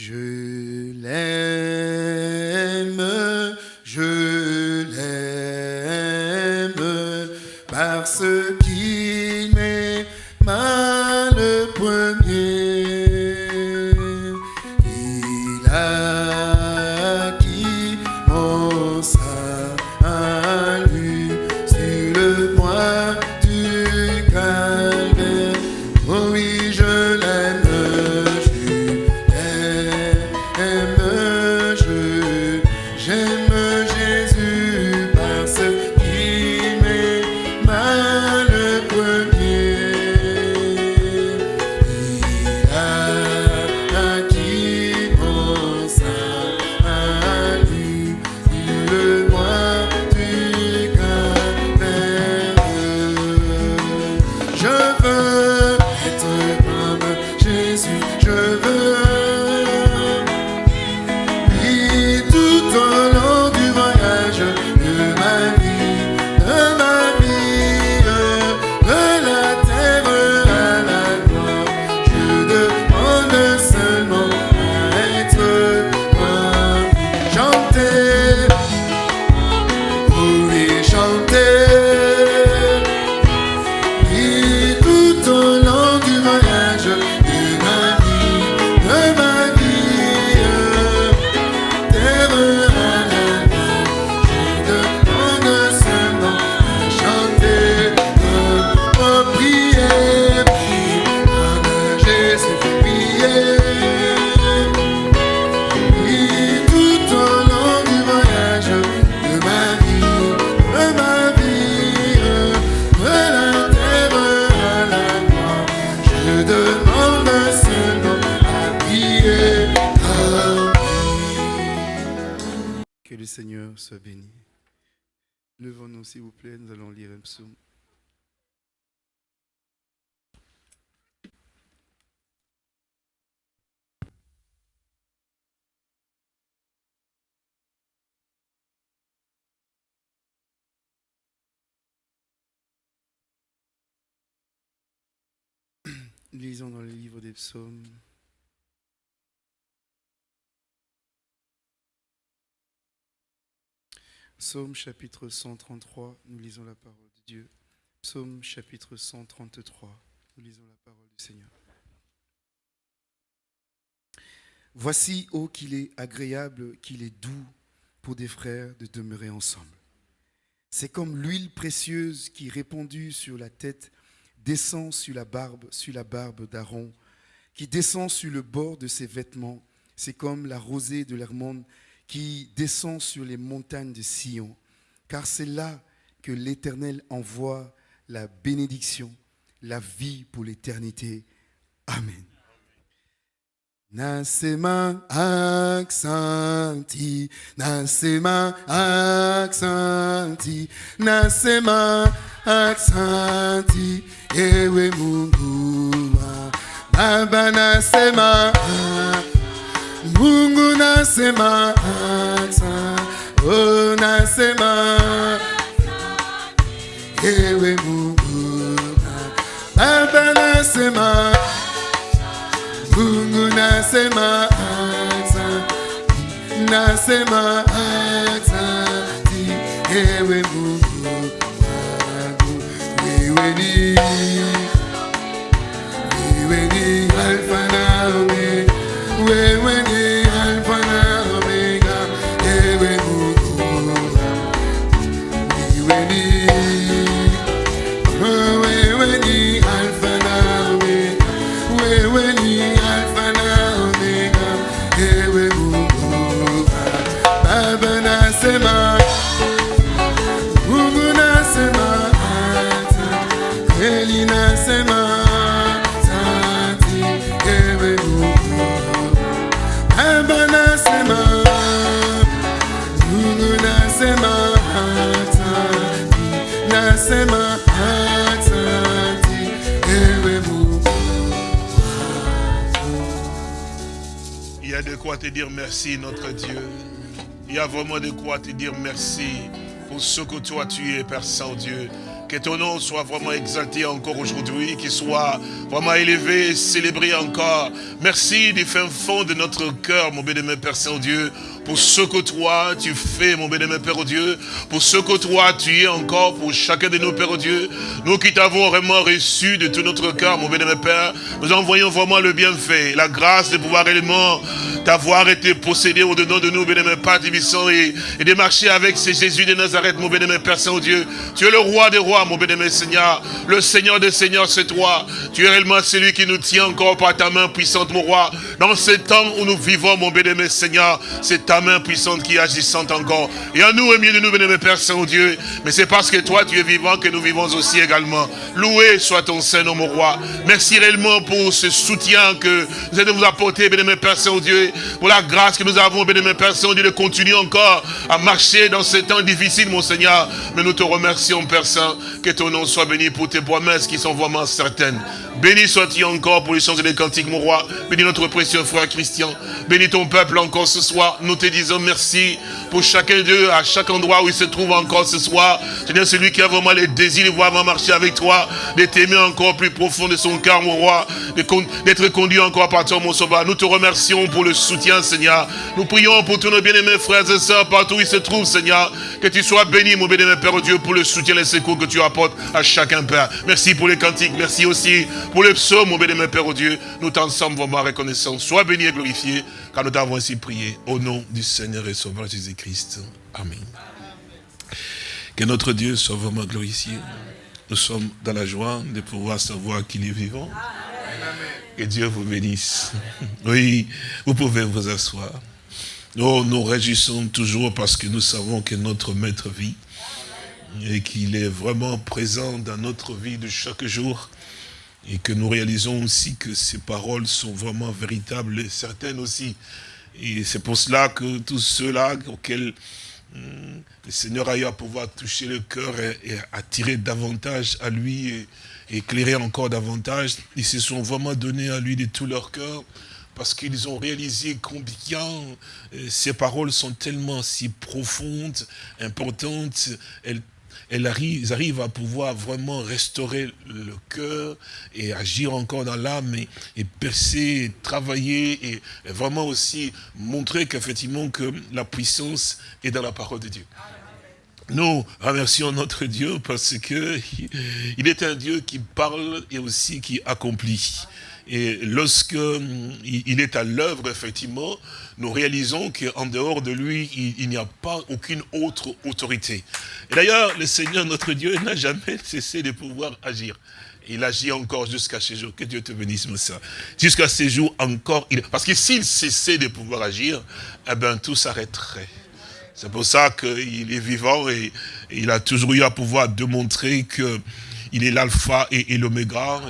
Je l'aime, je l'aime, parce qu'il Lisons dans le livre des psaumes. Psaume chapitre 133, nous lisons la parole de Dieu. Psaume chapitre 133, nous lisons la parole du Seigneur. Voici, ô qu'il est agréable, qu'il est doux pour des frères de demeurer ensemble. C'est comme l'huile précieuse qui, répandue sur la tête, descend sur la barbe, sur la barbe d'Aaron, qui descend sur le bord de ses vêtements. C'est comme la rosée de l'Hermone qui descend sur les montagnes de Sion. Car c'est là que l'Éternel envoie la bénédiction, la vie pour l'éternité. Amen. Nasema aksanti, nasema aksanti, nasema aksanti, ewe Mungu wa Baba, nasema Mungu, nasema aksanti, oh, nasema ewe Mungu wa Baba, nasema nasema asante, nasema asante, ewe Il y a de quoi te dire merci, notre Dieu. Il y a vraiment de quoi te dire merci pour ce que toi tu es, Père Saint-Dieu. Que ton nom soit vraiment exalté encore aujourd'hui, qu'il soit vraiment élevé, célébré encore. Merci du fin fond de notre cœur, mon bénémoine Père Saint-Dieu, pour ce que toi tu fais, mon bénémoine Père Dieu, pour ce que toi tu es encore pour chacun de nos Pères Dieu. Nous qui t'avons vraiment reçu de tout notre cœur, mon bénémoine Père, nous envoyons vraiment le bienfait, la grâce de pouvoir réellement t'avoir été possédé au-dedans de nous, bénémoine Père Divissant, et, et de marcher avec ces Jésus de Nazareth, mon bénémoine Père Saint-Dieu. Tu es le roi des rois, mon bénémoine Seigneur, le Seigneur des Seigneurs, c'est toi. Tu es réellement celui qui nous tient encore par ta main puissante, mon roi. Dans ce temps où nous vivons, mon bénémoine Seigneur, c'est ta main puissante qui agissante encore. Et à nous, et mieux de nous, bénémoine Père Saint-Dieu. Mais c'est parce que toi, tu es vivant que nous vivons aussi également. Loué soit ton Saint-Nom, mon roi. Merci réellement pour ce soutien que vous allez vous apporter, bénémoine Père Saint-Dieu, pour la grâce que nous avons, bénémoine Père Saint-Dieu, de continuer encore à marcher dans ces temps difficiles, mon Seigneur. Mais nous te remercions, Père Saint, que ton nom soit béni pour tes promesses qui sont vraiment certaines. Béni sois-tu encore pour les chants et les cantiques, mon roi. Bénis notre précieux frère Christian. Bénis ton peuple encore ce soir. Nous te disons merci pour chacun d'eux, à chaque endroit où il se trouve encore ce soir. Seigneur, celui qui a vraiment les désirs de voir marcher avec toi, de t'aimer encore plus profond de son cœur, mon roi, d'être conduit encore par toi, mon sauveur. Nous te remercions pour le soutien, Seigneur. Nous prions pour tous nos bien-aimés frères et sœurs partout où ils se trouvent, Seigneur. Que tu sois béni, mon bien-aimé Père Dieu, pour le soutien et les secours que tu apportes à chacun, Père. Merci pour les cantiques. Merci aussi pour les psaumes, mon bénémoine Père, au Dieu, nous t'en sommes vraiment reconnaissants. Sois béni et glorifié, car nous t'avons ainsi prié. Au nom du Seigneur et Sauveur Jésus-Christ. Amen. Que notre Dieu soit vraiment glorifié. Nous sommes dans la joie de pouvoir savoir qu'il est vivant. Que Dieu vous bénisse. Oui, vous pouvez vous asseoir. Nous nous réjouissons toujours parce que nous savons que notre Maître vit et qu'il est vraiment présent dans notre vie de chaque jour et que nous réalisons aussi que ces paroles sont vraiment véritables et certaines aussi. Et c'est pour cela que tous ceux-là auxquels hum, le Seigneur a eu à pouvoir toucher le cœur et, attirer davantage à lui et, éclairer encore davantage, ils se sont vraiment donnés à lui de tout leur cœur parce qu'ils ont réalisé combien euh, ces paroles sont tellement si profondes, importantes, elles arrivent, à pouvoir vraiment restaurer le cœur et agir encore dans l'âme et, percer, travailler et, vraiment aussi montrer qu'effectivement que la puissance est dans la parole de Dieu. Nous remercions notre Dieu parce que il est un Dieu qui parle et aussi qui accomplit. Et lorsque hum, il est à l'œuvre, effectivement, nous réalisons qu'en dehors de lui, il, n'y a pas aucune autre autorité. Et d'ailleurs, le Seigneur, notre Dieu, n'a jamais cessé de pouvoir agir. Il agit encore jusqu'à ce jour. Que Dieu te bénisse, ça. Jusqu'à ce jour encore. Il... Parce que s'il cessait de pouvoir agir, eh bien, tout s'arrêterait. C'est pour ça qu'il est vivant et il a toujours eu à pouvoir démontrer que il est l'alpha et, l'oméga,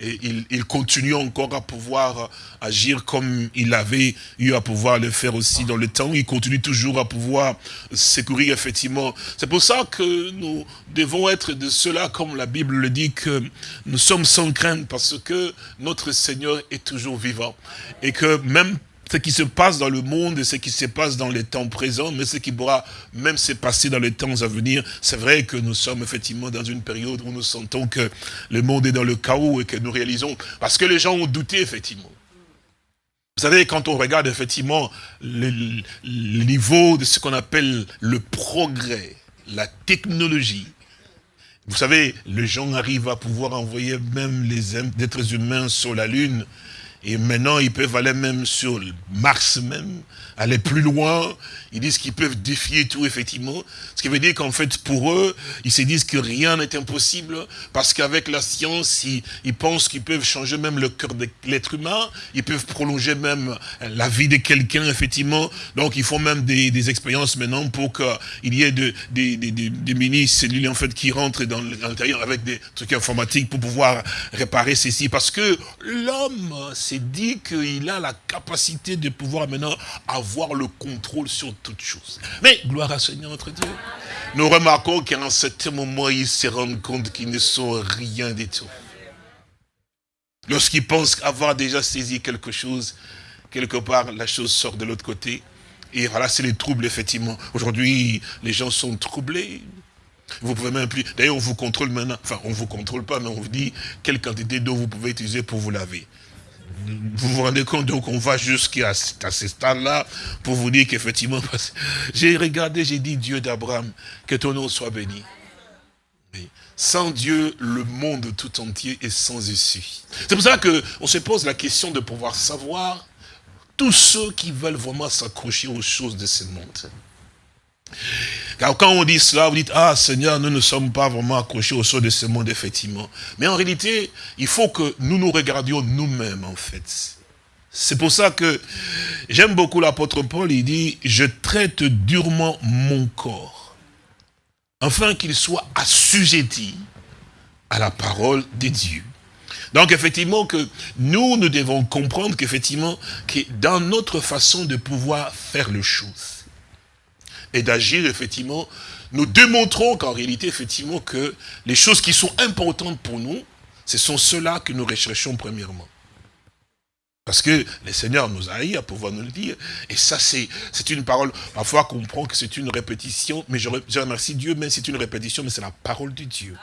et, il, continue encore à pouvoir agir comme il avait eu à pouvoir le faire aussi dans le temps. Il continue toujours à pouvoir secourir, effectivement. C'est pour ça que nous devons être de cela, comme la Bible le dit, que nous sommes sans crainte, parce que notre Seigneur est toujours vivant. Et que même ce qui se passe dans le monde et ce qui se passe dans les temps présents, mais ce qui pourra même se passer dans les temps à venir. C'est vrai que nous sommes effectivement dans une période où nous sentons que le monde est dans le chaos et que nous réalisons, parce que les gens ont douté effectivement. Vous savez, quand on regarde effectivement le, le niveau de ce qu'on appelle le progrès, la technologie, vous savez, les gens arrivent à pouvoir envoyer même les êtres humains sur la Lune, et maintenant, ils peuvent aller même sur Mars même, aller plus loin. Ils disent qu'ils peuvent défier tout, effectivement. Ce qui veut dire qu'en fait, pour eux, ils se disent que rien n'est impossible, parce qu'avec la science, ils, pensent qu'ils peuvent changer même le cœur de l'être humain, ils peuvent prolonger même la vie de quelqu'un, effectivement. Donc, ils font même des, expériences maintenant pour qu'il y ait de, des, des, mini-cellules, en fait, qui rentrent dans l'intérieur avec des trucs informatiques pour pouvoir réparer ceci. Parce que l'homme, dit qu'il a la capacité de pouvoir maintenant avoir le contrôle sur toutes choses. Mais, gloire à Seigneur notre Dieu, nous remarquons qu'à un certain moment, ils se rendent compte qu'ils ne sont rien du tout. Lorsqu'ils pensent avoir déjà saisi quelque chose, quelque part, la chose sort de l'autre côté. Et voilà, c'est les troubles, effectivement. Aujourd'hui, les gens sont troublés. Vous pouvez même plus, d'ailleurs on vous contrôle maintenant, enfin on vous contrôle pas, mais on vous dit quelle quantité d'eau vous pouvez utiliser pour vous laver. Vous vous rendez compte, donc on va jusqu'à ce stade-là pour vous dire qu'effectivement, j'ai regardé, j'ai dit Dieu d'Abraham, que ton nom soit béni. Sans Dieu, le monde tout entier est sans issue. C'est pour ça qu'on se pose la question de pouvoir savoir tous ceux qui veulent vraiment s'accrocher aux choses de ce monde. Car quand on dit cela, vous dites, ah Seigneur, nous ne sommes pas vraiment accrochés aux choses de ce monde, effectivement. Mais en réalité, il faut que nous nous regardions nous-mêmes, en fait. C'est pour ça que j'aime beaucoup l'apôtre Paul, il dit, je traite durement mon corps, afin qu'il soit assujetti à la parole de Dieu. Donc effectivement que nous, nous devons comprendre qu'effectivement, que dans notre façon de pouvoir faire les choses et d'agir, effectivement, nous démontrons qu'en réalité, effectivement, que les choses qui sont importantes pour nous, ce sont ceux-là que nous recherchons premièrement. Parce que le Seigneur nous a à pouvoir nous le dire. Et ça, c'est une parole, parfois qu'on comprend que c'est une répétition, mais je, je remercie Dieu, mais c'est une répétition, mais c'est la parole de Dieu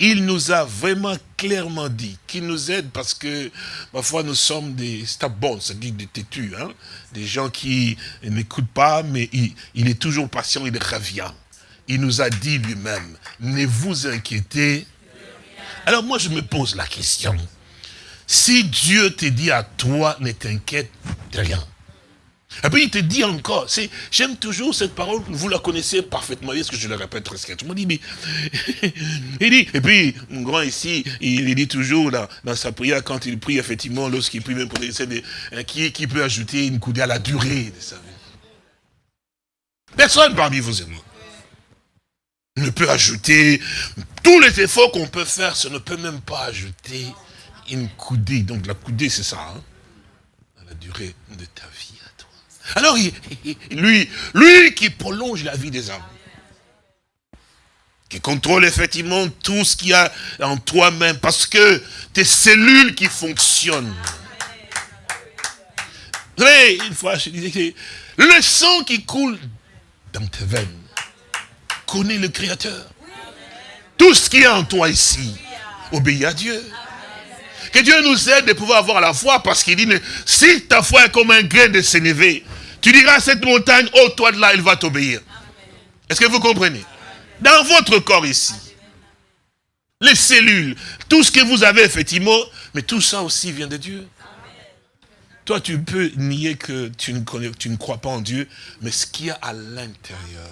il nous a vraiment clairement dit qu'il nous aide parce que parfois nous sommes des stabons, c'est-à-dire des têtus, hein, des gens qui n'écoutent pas, mais il, est toujours patient, il revient. Il nous a dit lui-même, ne vous inquiétez. Alors moi je me pose la question, si Dieu te dit à toi, ne t'inquiète de rien, et puis il te dit encore, j'aime toujours cette parole, vous la connaissez parfaitement, est-ce que je le répète très me dit, mais, il dit, et puis, un grand ici, il, dit toujours dans, sa prière, quand il prie, effectivement, lorsqu'il prie même pour les de, hein, qui, qui peut ajouter une coudée à la durée de sa vie. Personne parmi vous et moi ne peut ajouter tous les efforts qu'on peut faire, ça ne peut même pas ajouter une coudée. Donc la coudée, c'est ça, hein, à la durée de ta vie. Alors, lui, lui qui prolonge la vie des hommes, qui contrôle effectivement tout ce qu'il y a en toi-même, parce que tes cellules qui fonctionnent. Vous une fois, je disais que le sang qui coule dans tes veines connaît le Créateur. Tout ce qui est en toi ici obéit à Dieu. Que Dieu nous aide de pouvoir avoir la foi, parce qu'il dit, si ta foi est comme un grain de sénévé, tu diras à cette montagne, oh toi de là, il va t'obéir. Est-ce que vous comprenez? Dans votre corps ici, les cellules, tout ce que vous avez effectivement, mais tout ça aussi vient de Dieu. Toi, tu peux nier que tu ne, connais, tu ne crois pas en Dieu, mais ce qu'il y a à l'intérieur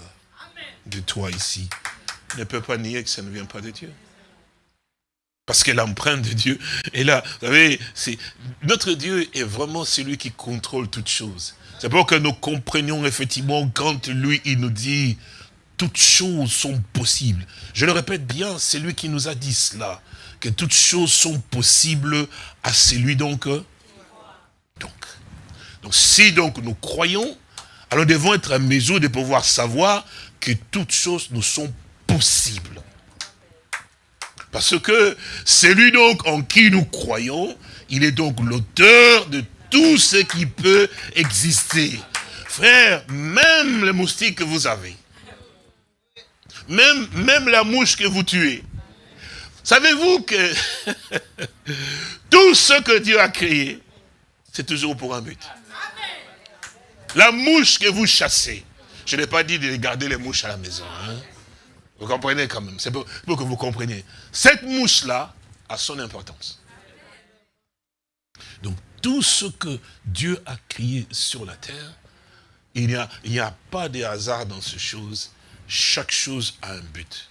de toi ici, ne peut pas nier que ça ne vient pas de Dieu. Parce que l'empreinte de Dieu est là. Vous savez, notre Dieu est vraiment celui qui contrôle toutes choses. C'est pour que nous comprenions effectivement quand lui, il nous dit, toutes choses sont possibles. Je le répète bien, c'est lui qui nous a dit cela, que toutes choses sont possibles à celui donc. Donc, donc si donc nous croyons, alors nous devons être à mesure de pouvoir savoir que toutes choses nous sont possibles. Parce que c'est lui donc en qui nous croyons, il est donc l'auteur de tout ce qui peut exister. Frère, même les moustiques que vous avez, même, même la mouche que vous tuez, savez-vous que tout ce que Dieu a créé, c'est toujours pour un but? La mouche que vous chassez, je n'ai pas dit de garder les mouches à la maison. Hein. Vous comprenez quand même, c'est pour, pour que vous compreniez. Cette mouche-là a son importance. Donc tout ce que Dieu a créé sur la terre, il n'y a, pas de hasard dans ces choses. Chaque chose a un but.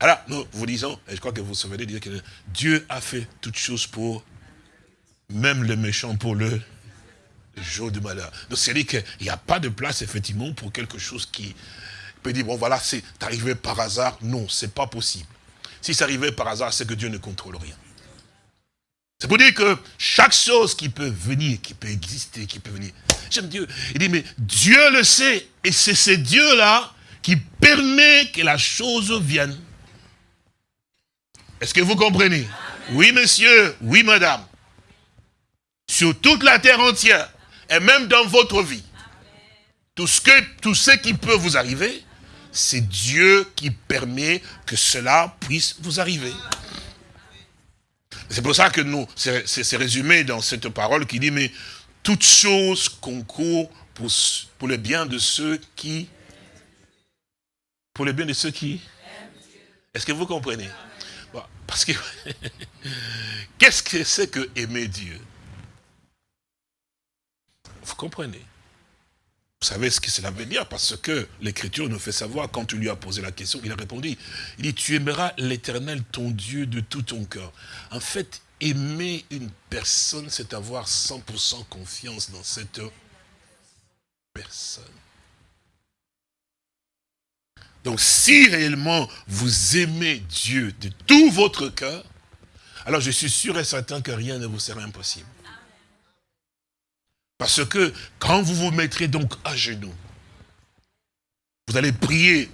Alors, nous vous disons, et je crois que vous savez dire que Dieu a fait toutes choses pour, même le méchant pour le, jour du malheur. Donc c'est-à-dire qu'il n'y a pas de place, effectivement, pour quelque chose qui peut dire, bon voilà, c'est arrivé par hasard. Non, c'est pas possible. Si c'est arrivé par hasard, c'est que Dieu ne contrôle rien. C'est pour dire que chaque chose qui peut venir, qui peut exister, qui peut venir. J'aime Dieu. Il dit, mais Dieu le sait. Et c'est ce Dieu-là qui permet que la chose vienne. Est-ce que vous comprenez? Oui, monsieur. Oui, madame. Sur toute la terre entière. Et même dans votre vie. Tout ce, que, tout ce qui peut vous arriver, c'est Dieu qui permet que cela puisse vous arriver. C'est pour ça que nous, c'est résumé dans cette parole qui dit, mais toute chose concourt pour, pour le bien de ceux qui... Pour le bien de ceux qui... Est-ce que vous comprenez? Parce que... Qu'est-ce que c'est que aimer Dieu? Vous comprenez? Vous savez ce que cela veut dire Parce que l'Écriture nous fait savoir, quand tu lui as posé la question, il a répondu, il dit, tu aimeras l'Éternel, ton Dieu, de tout ton cœur. En fait, aimer une personne, c'est avoir 100% confiance dans cette personne. Donc si réellement vous aimez Dieu de tout votre cœur, alors je suis sûr et certain que rien ne vous sera impossible. Parce que quand vous vous mettrez donc à genoux, vous allez prier,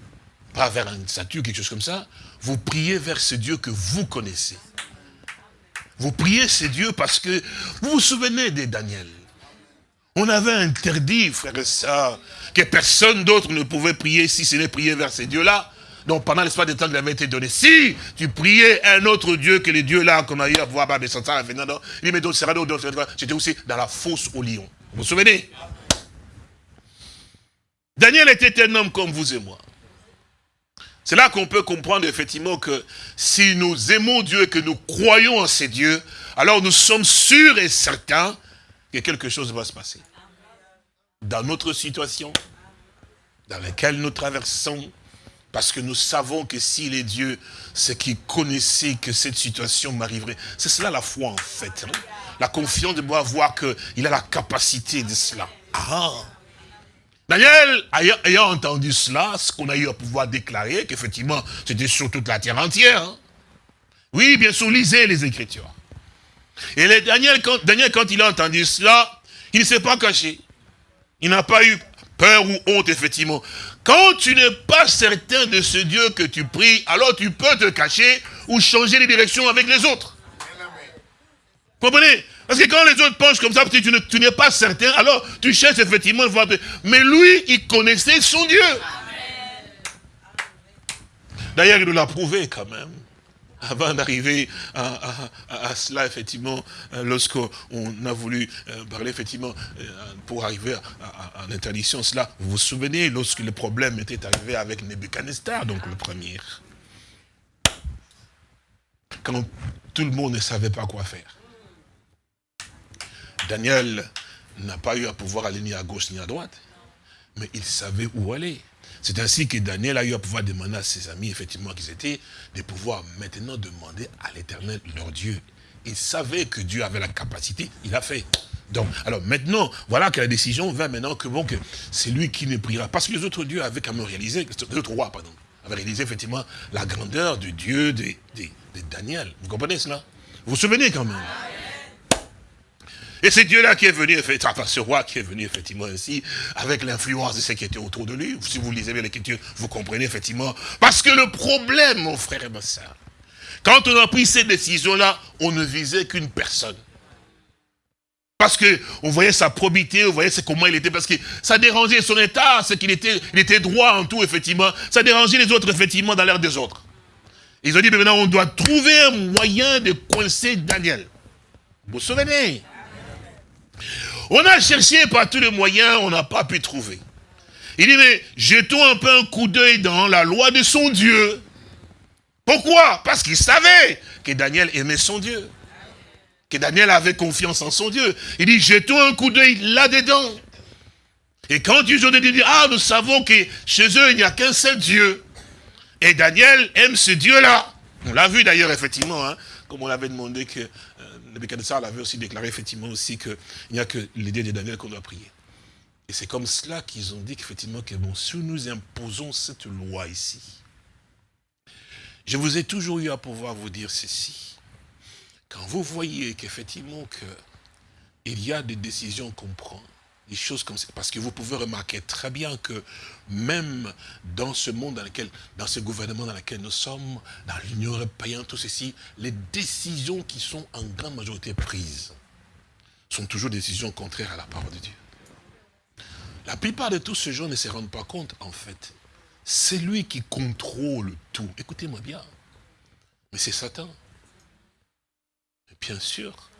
pas vers une statue, quelque chose comme ça, vous priez vers ce Dieu que vous connaissez. Vous priez ce Dieu parce que vous vous souvenez de Daniel. On avait interdit, frère et que personne d'autre ne pouvait prier si ce n'est prier vers ces dieux-là. Donc pendant l'espace de temps qu'il avait été donné, si tu priais un autre Dieu que les dieux-là qu'on a eu à voir, il dit, mais j'étais aussi dans la fosse au lion. Vous vous souvenez? Daniel était un homme comme vous et moi. C'est là qu'on peut comprendre effectivement que si nous aimons Dieu et que nous croyons en ces dieux, alors nous sommes sûrs et certains que quelque chose va se passer. Dans notre situation, dans laquelle nous traversons, parce que nous savons que s'il est Dieu, c'est qu'il connaissait que cette situation m'arriverait. C'est cela la foi en fait. Hein. La confiance de pouvoir voir qu'il a la capacité de cela. Ah. Daniel, ayant, entendu cela, ce qu'on a eu à pouvoir déclarer, qu'effectivement, c'était sur toute la terre entière. Hein. Oui, bien sûr, lisez les Écritures. Et Daniel, quand, Daniel, quand il a entendu cela, il ne s'est pas caché. Il n'a pas eu peur ou honte, effectivement. Quand tu n'es pas certain de ce Dieu que tu pries, alors tu peux te cacher ou changer les directions avec les autres. Vous comprenez? Parce que quand les autres penchent comme ça, tu n'es pas certain, alors tu cherches effectivement. Mais lui, il connaissait son Dieu. D'ailleurs, il nous l'a prouvé quand même avant d'arriver à, cela, effectivement, euh, lorsqu'on a voulu euh, parler, effectivement, euh, pour arriver à, l'interdiction, cela, vous vous souvenez, lorsque le problème était arrivé avec Nebuchadnezzar, donc le premier? Quand tout le monde ne savait pas quoi faire. Daniel n'a pas eu à pouvoir aller ni à gauche ni à droite, mais il savait où aller. C'est ainsi que Daniel a eu à pouvoir demander à ses amis, effectivement, qu'ils étaient, de pouvoir maintenant demander à l'éternel, leur Dieu. Il savait que Dieu avait la capacité, il a fait. Donc, alors maintenant, voilà que la décision va maintenant que bon, que c'est lui qui ne priera. Parce que les autres dieux avaient quand même réalisé, les autres rois, pardon, avaient réalisé effectivement la grandeur du Dieu de, de Daniel. Vous comprenez cela? Vous vous souvenez quand même? Et c'est Dieu-là qui est venu, enfin ce roi qui est venu effectivement ainsi, avec l'influence de ce qui était autour de lui. Si vous lisez bien l'écriture, vous comprenez effectivement. Parce que le problème, mon frère et ma soeur, quand on a pris ces décisions-là, on ne visait qu'une personne. Parce que on voyait sa probité, on voyait comment il était, parce que ça dérangeait son état, c'est qu'il était, il était droit en tout, effectivement. Ça dérangeait les autres, effectivement, dans l'air des autres. Ils ont dit, mais maintenant, on doit trouver un moyen de coincer Daniel. Vous vous souvenez? On a cherché par tous les moyens, on n'a pas pu trouver. Il dit, mais jetons un peu un coup d'œil dans la loi de son Dieu. Pourquoi? Parce qu'il savait que Daniel aimait son Dieu. Que Daniel avait confiance en son Dieu. Il dit, jetons un coup d'œil là-dedans. Et quand ils ont dit, ah, nous savons que chez eux, il n'y a qu'un seul Dieu. Et Daniel aime ce Dieu-là. On l'a vu d'ailleurs, effectivement, hein, comme on l'avait demandé que Nebuchadnezzar avait aussi déclaré effectivement aussi qu'il n'y a que l'idée de Daniel qu'on doit prier. Et c'est comme cela qu'ils ont dit qu'effectivement, que bon, si nous imposons cette loi ici, je vous ai toujours eu à pouvoir vous dire ceci. Quand vous voyez qu'effectivement, il y a des décisions qu'on prend, des choses comme ça. Parce que vous pouvez remarquer très bien que même dans ce monde dans lequel, dans ce gouvernement dans lequel nous sommes, dans l'Union européenne, tout ceci, les décisions qui sont en grande majorité prises sont toujours des décisions contraires à la parole de Dieu. La plupart de tous ces gens ne se rendent pas compte, en fait, c'est lui qui contrôle tout. Écoutez-moi bien. Mais c'est Satan. Bien sûr.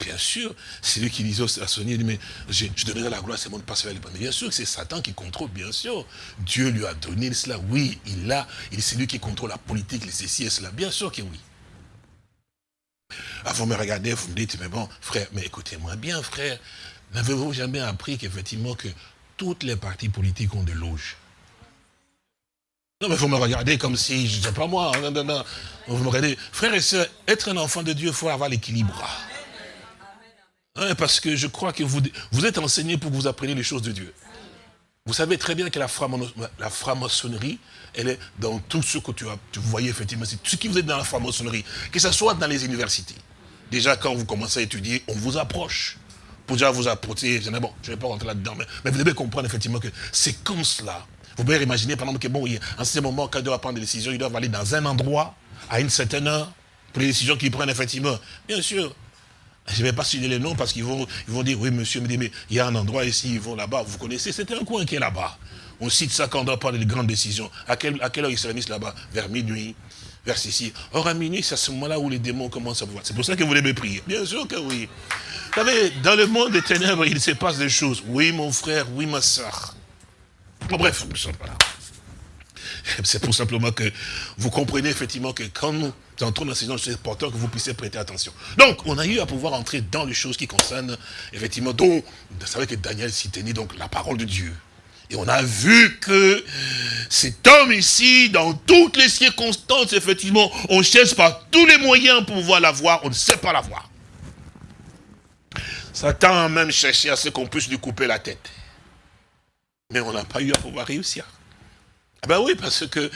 Bien sûr, c'est lui qui disait à Sonia, mais je, donnerai la gloire, c'est mon passé Mais bien sûr que c'est Satan qui contrôle, bien sûr. Dieu lui a donné cela, oui, il l'a, c'est lui qui contrôle la politique, les ceci et cela, bien sûr que oui. Ah, vous me regardez, vous me dites, mais bon, frère, mais écoutez-moi bien, frère, n'avez-vous jamais appris qu'effectivement que toutes les partis politiques ont des loges non, mais vous me regardez comme si, je ne sais pas moi, non, non, non. Vous me regardez. Frère et sœurs, être un enfant de Dieu, il faut avoir l'équilibre. Parce que je crois que vous, vous êtes enseigné pour que vous appreniez les choses de Dieu. Vous savez très bien que la, franc-maçonnerie, elle est dans tout ce que tu, as, tu voyais effectivement, c'est ce qui vous est dans la franc-maçonnerie, que ce soit dans les universités. Déjà, quand vous commencez à étudier, on vous approche. Pour déjà vous approcher, bon, je ne vais pas rentrer là-dedans, mais, mais, vous devez comprendre effectivement que c'est comme cela. Vous pouvez imaginer, par exemple, que bon, en ce moment, quand ils doivent prendre des décisions, ils doivent aller dans un endroit, à une certaine heure, pour les décisions qu'ils prennent, effectivement. Bien sûr, je ne vais pas citer les noms parce qu'ils vont, ils vont dire, oui, monsieur, mais il y a un endroit ici, ils vont là-bas, vous connaissez, c'est un coin qui est là-bas. On cite ça quand on doit prendre des grandes décisions. À quelle, à quelle heure ils se réunissent là-bas? Vers minuit, vers ceci. Or, à minuit, c'est à ce moment-là où les démons commencent à vous voir. C'est pour ça que vous devez prier. Bien sûr que oui. Vous savez, dans le monde des ténèbres, il se passe des choses. Oui, mon frère, oui, ma soeur. Bon, bref, c'est pour simplement que vous comprenez effectivement que quand nous entrons dans ces gens, c'est important que vous puissiez prêter attention. Donc, on a eu à pouvoir entrer dans les choses qui concernent, effectivement, dont, vous savez que Daniel s'y tenait, donc la parole de Dieu. Et on a vu que cet homme ici, dans toutes les circonstances, effectivement, on cherche par tous les moyens pour pouvoir la voir, on ne sait pas la voir. Satan a même cherché à ce qu'on puisse lui couper la tête. Mais on n'a pas eu à pouvoir réussir. Ah ben oui, parce que,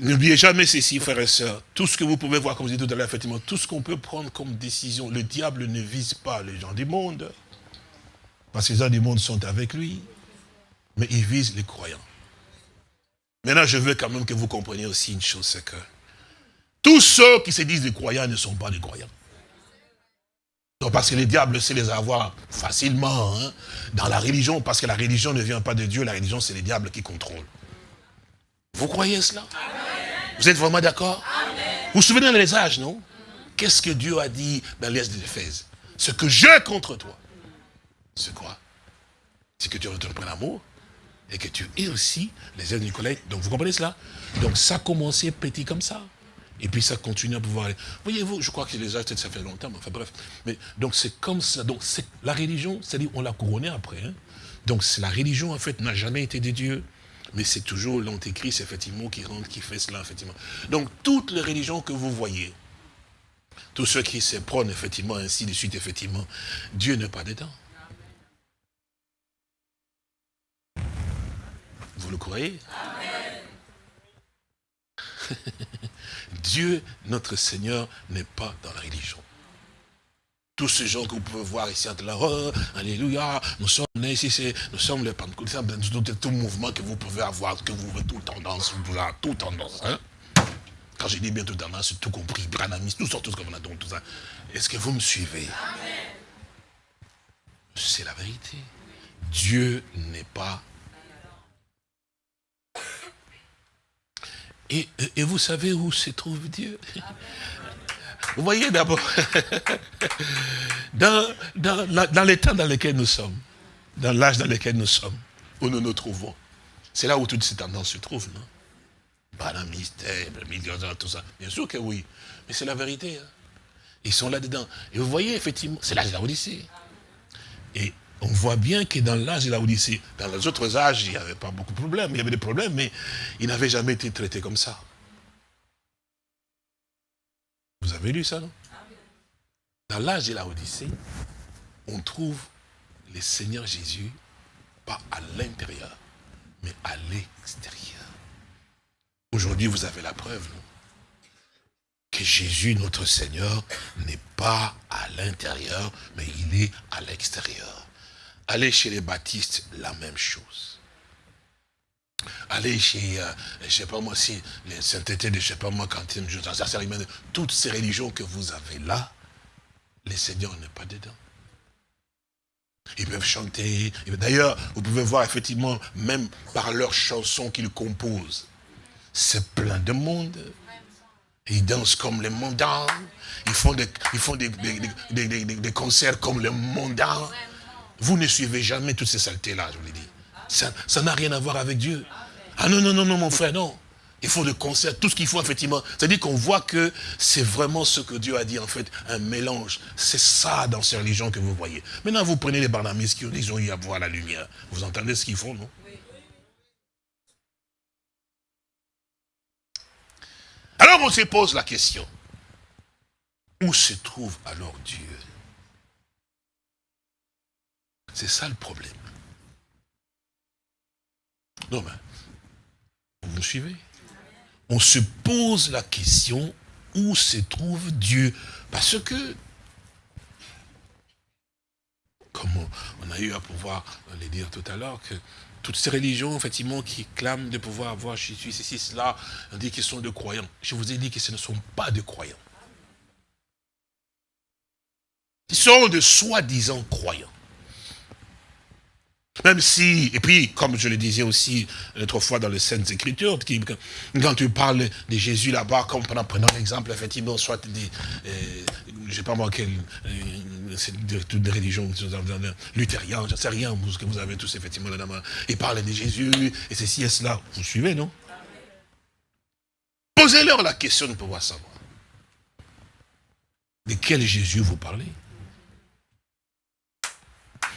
n'oubliez jamais ceci, frères et sœurs, tout ce que vous pouvez voir, comme je disais tout à l'heure, effectivement, tout ce qu'on peut prendre comme décision, le diable ne vise pas les gens du monde, parce que les gens du monde sont avec lui, mais il vise les croyants. Maintenant, je veux quand même que vous compreniez aussi une chose, c'est que tous ceux qui se disent des croyants ne sont pas des croyants parce que les diables sait les avoir facilement hein, dans la religion, parce que la religion ne vient pas de Dieu, la religion c'est les diables qui contrôlent. Vous croyez cela? Vous êtes vraiment d'accord? Vous vous souvenez dans les âges, non? Qu'est-ce que Dieu a dit dans l'Est d'Éphèse Ce que j'ai contre toi, c'est quoi? C'est que tu retrouves l'amour et que tu es aussi les ailes du collègue. Donc vous comprenez cela? Donc ça a commencé petit comme ça. Et puis ça continue à pouvoir aller. Voyez-vous, je crois que les âges, ça fait longtemps, mais enfin bref. Mais, donc c'est comme ça. Donc la religion, c'est-à-dire on l'a couronné après. Hein. Donc la religion, en fait, n'a jamais été des dieux. Mais c'est toujours l'antéchrist, effectivement, qui rentre, qui fait cela, effectivement. Donc toutes les religions que vous voyez, tous ceux qui se prônent, effectivement, ainsi de suite, effectivement, Dieu n'est pas dedans. Vous le croyez? Dieu, notre Seigneur, n'est pas dans la religion. Tous ces gens que vous pouvez voir ici, là, oh, alléluia, nous sommes ici, nous sommes les pentecôtistes, tout mouvement que vous pouvez avoir, que vous avez tout tendance, vous avez tout tendance. Hein. Quand je dis bien tout tendance, c'est tout compris, branamis, tout sortes, tout comme on a tout ça. Est-ce que vous me suivez? C'est la vérité. Dieu n'est pas Et, vous savez où se trouve Dieu? Vous voyez d'abord, dans, dans, l'état dans lequel nous sommes, dans l'âge dans lequel nous sommes, où nous nous trouvons, c'est là où toutes ces tendances se trouvent, non? Mystère, tout ça. Bien sûr que oui, mais c'est la vérité. Hein. Ils sont là-dedans. Et vous voyez, effectivement, c'est l'âge de la Odyssée. Et on voit bien que dans l'âge de la Odyssée, dans les autres âges, il n'y avait pas beaucoup de problèmes. Il y avait des problèmes, mais ils n'avaient jamais été traités comme ça. Vous avez lu ça, non? Dans l'âge de la Odyssée, on trouve le Seigneur Jésus, pas à l'intérieur, mais à l'extérieur. Aujourd'hui, vous avez la preuve, non? Que Jésus, notre Seigneur, n'est pas à l'intérieur, mais il est à l'extérieur. Allez chez les baptistes, la même chose. Allez chez, euh, je sais pas moi, si les saintetés de je sais pas moi, quand toutes ces religions que vous avez là, le Seigneur n'est pas dedans. Ils peuvent chanter. D'ailleurs, vous pouvez voir effectivement, même par leurs chansons qu'ils composent, c'est plein de monde. Ils dansent comme les mondains. Ils font des, concerts comme les mondains. Vous ne suivez jamais toutes ces saletés-là, je vous l'ai dit. Ça n'a rien à voir avec Dieu. Ah non, non, non, non, mon frère, non. Il faut le concert, tout ce qu'il faut, effectivement. C'est-à-dire qu'on voit que c'est vraiment ce que Dieu a dit, en fait, un mélange. C'est ça dans ces religions que vous voyez. Maintenant, vous prenez les barnamis qui ils ont eu à voir la lumière. Vous entendez ce qu'ils font, non? Alors on se pose la question. Où se trouve alors Dieu? C'est ça le problème. Non, mais, vous me suivez? On se pose la question où se trouve Dieu? Parce que, comme on a eu à pouvoir le dire tout à l'heure, que toutes ces religions, effectivement, qui clament de pouvoir avoir Jésus, ceci, cela, on dit qu'ils sont de croyants. Je vous ai dit que ce ne sont pas de croyants. Ils sont de soi-disant croyants. Même si, et puis, comme je le disais aussi l'autre fois dans les Saintes Écritures, quand tu parles de Jésus là-bas, comme prenons l'exemple, effectivement, soit des, euh, je sais pas moi, quelle, euh, toutes des religions luthériennes, je sais rien, ce que vous avez tous effectivement là-bas, ils parlent de Jésus, et ceci et cela. Vous suivez, non? Posez-leur la question de pouvoir savoir. De quel Jésus vous parlez?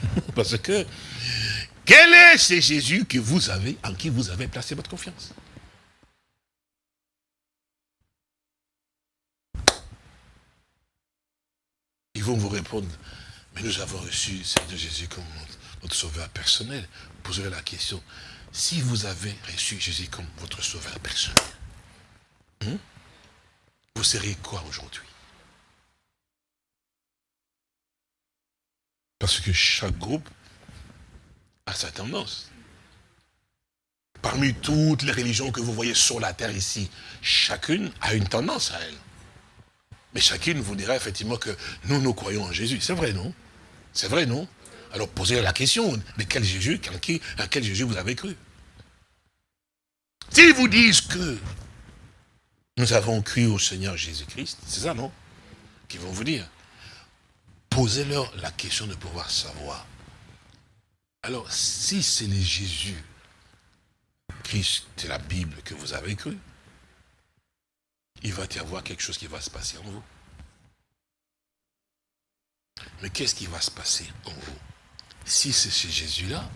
Parce que quel est? Ce Jésus que vous avez, en qui vous avez placé votre confiance. Ils vont vous répondre, mais nous avons reçu Seigneur Jésus comme notre sauveur personnel. Poserez la question, si vous avez reçu Jésus comme votre sauveur personnel, hein, vous serez quoi aujourd'hui? Parce que chaque groupe à sa tendance. Parmi toutes les religions que vous voyez sur la terre ici, chacune a une tendance à elle. Mais chacune vous dira effectivement que nous, nous croyons en Jésus. C'est vrai, non? C'est vrai, non? Alors posez la question, de quel Jésus, à quel Jésus vous avez cru? S'ils vous disent que nous avons cru au Seigneur Jésus-Christ, c'est ça, non? Qu'ils vont vous dire. Posez-leur la question de pouvoir savoir alors, si c'est le Jésus, Christ de la Bible que vous avez cru, il va y avoir quelque chose qui va se passer en vous. Mais qu'est-ce qui va se passer en vous? Si c'est ce Jésus-là,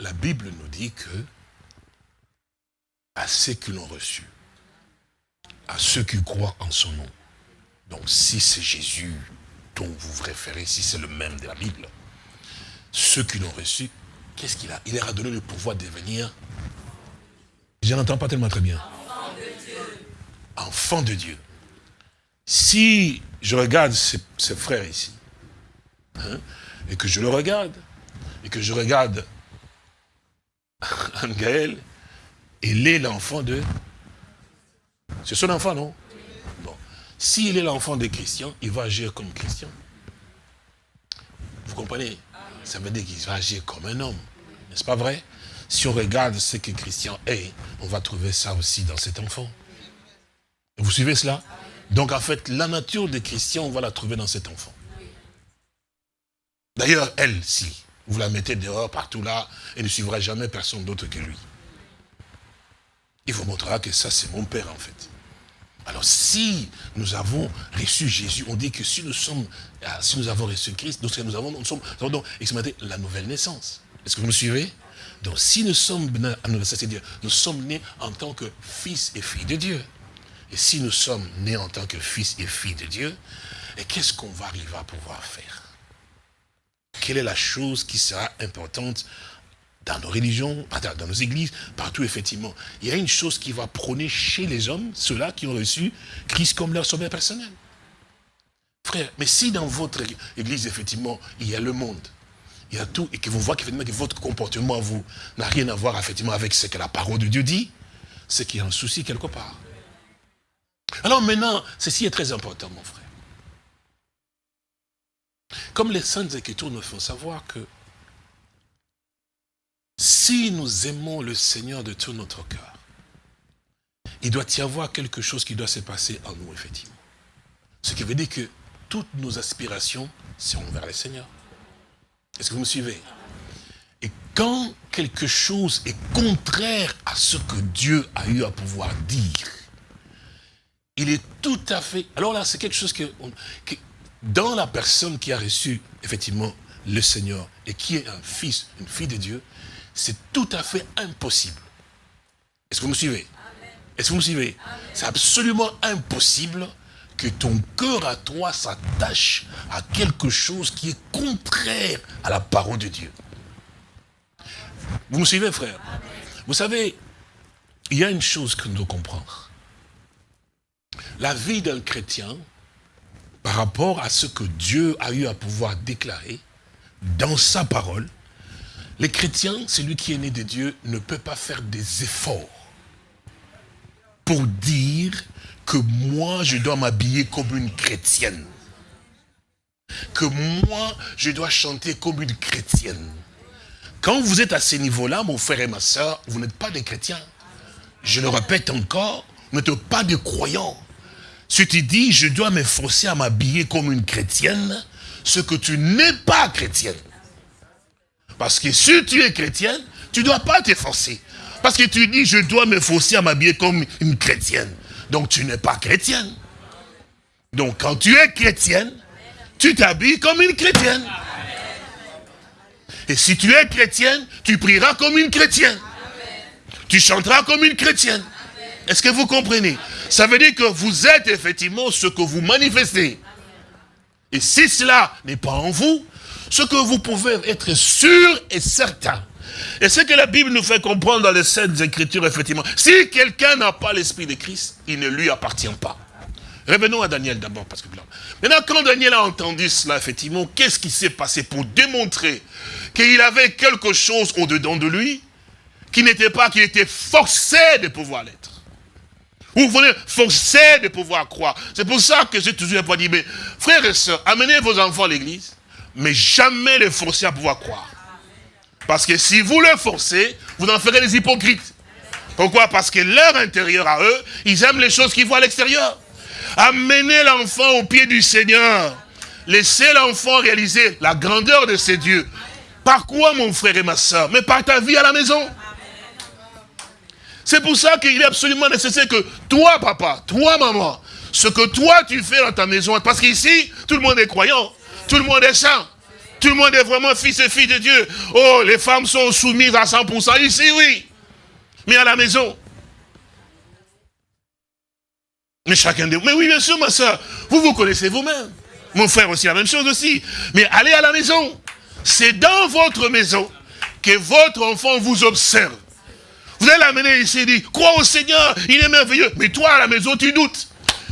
la Bible nous dit que à ceux qui l'ont reçu, à ceux qui croient en son nom, donc si c'est Jésus dont vous vous référez, si c'est le même de la Bible, ceux qui l'ont reçu, qu'est-ce qu'il a? Il leur a donné le pouvoir de devenir, je n'entends pas tellement très bien, enfant de Dieu. Si je regarde ces, frères ici, hein, et que je le regarde, et que je regarde Gaël, il est l'enfant de... C'est son enfant, non? Bon. S'il est l'enfant de Christian, il va agir comme Christian. Vous comprenez? Ça veut dire qu'il va agir comme un homme. N'est-ce pas vrai? Si on regarde ce que Christian est, on va trouver ça aussi dans cet enfant. Vous suivez cela? Donc en fait, la nature de Christian, on va la trouver dans cet enfant. D'ailleurs, elle, si vous la mettez dehors, partout là, elle ne suivra jamais personne d'autre que lui. Il vous montrera que ça, c'est mon père, en fait. Alors si nous avons reçu Jésus, on dit que si nous sommes, euh, si nous avons reçu Christ, nous, nous avons, nous sommes, nous donc la nouvelle naissance. Est-ce que vous me suivez? Donc si nous sommes c'est-à-dire nous sommes nés en tant que fils et filles de Dieu. Et si nous sommes nés en tant que fils et filles de Dieu, qu'est-ce qu'on va arriver à pouvoir faire? Quelle est la chose qui sera importante dans nos religions, dans nos églises, partout effectivement. Il y a une chose qui va prôner chez les hommes, ceux-là qui ont reçu Christ comme leur sauveur personnel. Frère, mais si dans votre église, effectivement, il y a le monde, il y a tout, et que vous voyez que votre comportement, vous, n'a rien à voir, effectivement, avec ce que la parole de Dieu dit, c'est qu'il y a un souci quelque part. Alors maintenant, ceci est très important, mon frère. Comme les Saintes Écritures nous font savoir que si nous aimons le Seigneur de tout notre cœur, il doit y avoir quelque chose qui doit se passer en nous, effectivement. Ce qui veut dire que toutes nos aspirations sont vers le Seigneur. Est-ce que vous me suivez? Et quand quelque chose est contraire à ce que Dieu a eu à pouvoir dire, il est tout à fait... Alors là, c'est quelque chose que, dans la personne qui a reçu, effectivement, le Seigneur, et qui est un fils, une fille de Dieu, c'est tout à fait impossible. Est-ce que vous me suivez? Est-ce que vous me suivez? C'est absolument impossible que ton cœur à toi s'attache à quelque chose qui est contraire à la parole de Dieu. Vous me suivez, frère? Vous savez, il y a une chose que nous devons comprendre. La vie d'un chrétien, par rapport à ce que Dieu a eu à pouvoir déclarer dans sa parole, les chrétiens, celui qui est né de Dieu, ne peut pas faire des efforts pour dire que moi, je dois m'habiller comme une chrétienne. Que moi, je dois chanter comme une chrétienne. Quand vous êtes à ce niveau-là, mon frère et ma soeur, vous n'êtes pas des chrétiens. Je le répète encore, vous n'êtes pas des croyants. Si tu dis, je dois m'efforcer à m'habiller comme une chrétienne, ce que tu n'es pas chrétienne. Parce que si tu es chrétienne, tu ne dois pas t'efforcer. Parce que tu dis, je dois m'efforcer à m'habiller comme une chrétienne. Donc tu n'es pas chrétienne. Donc quand tu es chrétienne, tu t'habilles comme une chrétienne. Et si tu es chrétienne, tu prieras comme une chrétienne. Tu chanteras comme une chrétienne. Est-ce que vous comprenez? Ça veut dire que vous êtes effectivement ce que vous manifestez. Et si cela n'est pas en vous, ce que vous pouvez être sûr et certain, et ce que la Bible nous fait comprendre dans les Saintes Écritures, effectivement, si quelqu'un n'a pas l'Esprit de Christ, il ne lui appartient pas. Revenons à Daniel d'abord, parce que maintenant, quand Daniel a entendu cela, effectivement, qu'est-ce qui s'est passé pour démontrer qu'il avait quelque chose au-dedans de lui, qui n'était pas, qu'il était forcé de pouvoir l'être? Vous voulez forcer de pouvoir croire. C'est pour ça que j'ai toujours dit, mais frères et sœurs, amenez vos enfants à l'église, mais jamais les forcer à pouvoir croire. Parce que si vous le forcez, vous en ferez des hypocrites. Pourquoi? Parce que leur intérieur à eux, ils aiment les choses qu'ils voient à l'extérieur. Amenez l'enfant au pied du Seigneur. Laissez l'enfant réaliser la grandeur de ses dieux. Par quoi, mon frère et ma soeur Mais par ta vie à la maison. C'est pour ça qu'il est absolument nécessaire que toi, papa, toi, maman, ce que toi tu fais dans ta maison, parce qu'ici, tout le monde est croyant, tout le monde est saint. Tout le monde est vraiment fils et fille de Dieu. Oh, les femmes sont soumises à 100% ici, oui. Mais à la maison. Mais chacun de vous. Mais oui, bien sûr, ma soeur. Vous vous connaissez vous-même. Mon frère aussi, la même chose aussi. Mais allez à la maison. C'est dans votre maison que votre enfant vous observe. Vous allez l'amener ici et dire, crois au Seigneur, il est merveilleux. Mais toi, à la maison, tu doutes.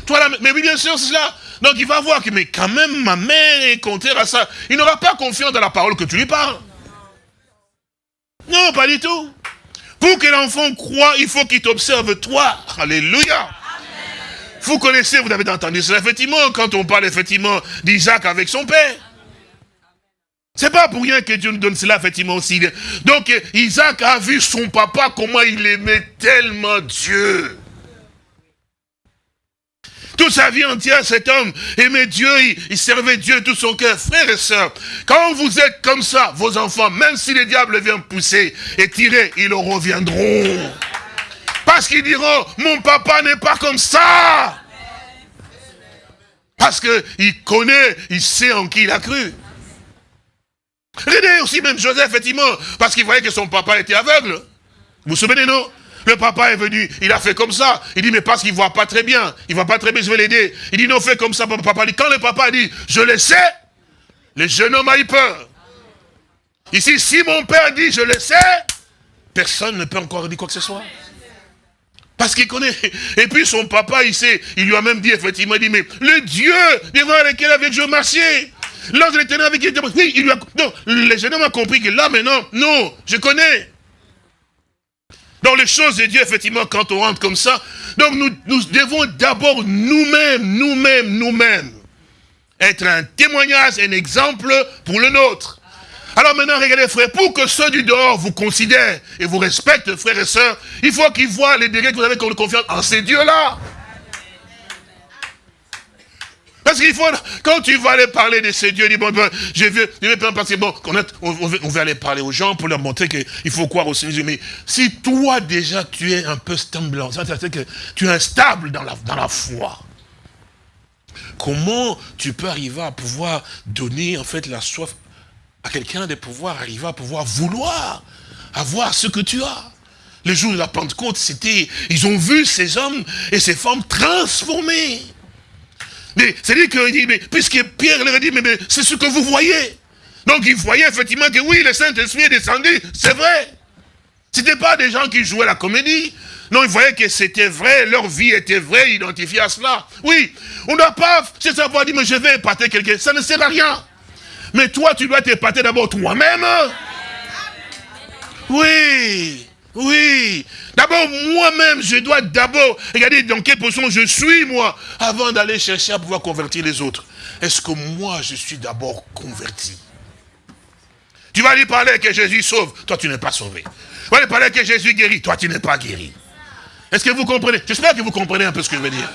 Toi, Mais oui, bien sûr, c'est cela. Donc il va voir que, mais quand même, ma mère est contraire à ça. Il n'aura pas confiance dans la parole que tu lui parles. Non, pas du tout. Pour que l'enfant croit, il faut qu'il t'observe toi. Alléluia. Vous connaissez, vous avez entendu cela, effectivement, quand on parle effectivement d'Isaac avec son père. C'est pas pour rien que Dieu nous donne cela, effectivement, aussi. Donc, Isaac a vu son papa, comment il aimait tellement Dieu. Toute sa vie entière, cet homme aimait Dieu, il, servait Dieu tout son cœur. Frères et sœurs, quand vous êtes comme ça, vos enfants, même si les diables viennent pousser et tirer, ils reviendront. Parce qu'ils diront, mon papa n'est pas comme ça. Parce qu'il connaît, il sait en qui il a cru. Regardez aussi même Joseph, effectivement, parce qu'il voyait que son papa était aveugle. Vous vous souvenez, non? Le papa est venu, il a fait comme ça. Il dit, mais parce qu'il ne voit pas très bien. Il ne voit pas très bien, je vais l'aider. Il dit, non, fais comme ça, papa. Dit, quand le papa dit, je le sais, le jeune homme a eu peur. Ici, si mon père dit, je le sais, personne ne peut encore dire quoi que ce soit. Parce qu'il connaît. Et puis son papa, il sait, il lui a même dit, effectivement, il dit, mais le Dieu devant lequel avec je marchais, lorsque l'éternel avec qui oui, il lui a, non, le jeune homme a compris que là, maintenant, non, je connais. Dans les choses de Dieu, effectivement, quand on rentre comme ça, donc nous, devons d'abord nous-mêmes, nous-mêmes, nous-mêmes, être un témoignage, un exemple pour le nôtre. Alors maintenant, regardez frère, pour que ceux du dehors vous considèrent et vous respectent, frères et sœurs, il faut qu'ils voient les degrés que vous avez comme confiance en ces dieux-là. Parce qu'il faut, quand tu vas aller parler de ces dieux, bon, je vais, je parce que bon, on, on, va aller parler aux gens pour leur montrer qu'il faut croire au Seigneur. Mais si toi déjà tu es un peu stable, c'est-à-dire que tu es instable dans la, dans la foi, comment tu peux arriver à pouvoir donner en fait la soif à quelqu'un de pouvoir arriver à pouvoir vouloir avoir ce que tu as? Le jour de la Pentecôte, c'était, ils ont vu ces hommes et ces femmes transformés. Mais c'est-à-dire qu'il dit, mais puisque Pierre leur a dit, mais, c'est ce que vous voyez. Donc il voyait effectivement que oui, le Saint-Esprit est descendu, c'est vrai. Ce n'était pas des gens qui jouaient la comédie. Non, ils voyaient que c'était vrai, leur vie était vraie, identifiée à cela. Oui, on ne doit pas c'est savoir dire, mais je vais épater quelqu'un, ça ne sert à rien. Mais toi, tu dois t'épater d'abord toi-même. Oui. Oui. D'abord, moi-même, je dois d'abord regarder dans quelle position je suis, moi, avant d'aller chercher à pouvoir convertir les autres. Est-ce que moi, je suis d'abord converti? Tu vas lui parler que Jésus sauve, toi, tu n'es pas sauvé. Tu vas lui parler que Jésus guérit, toi, tu n'es pas guéri. Est-ce que vous comprenez? J'espère que vous comprenez un peu ce que je veux dire.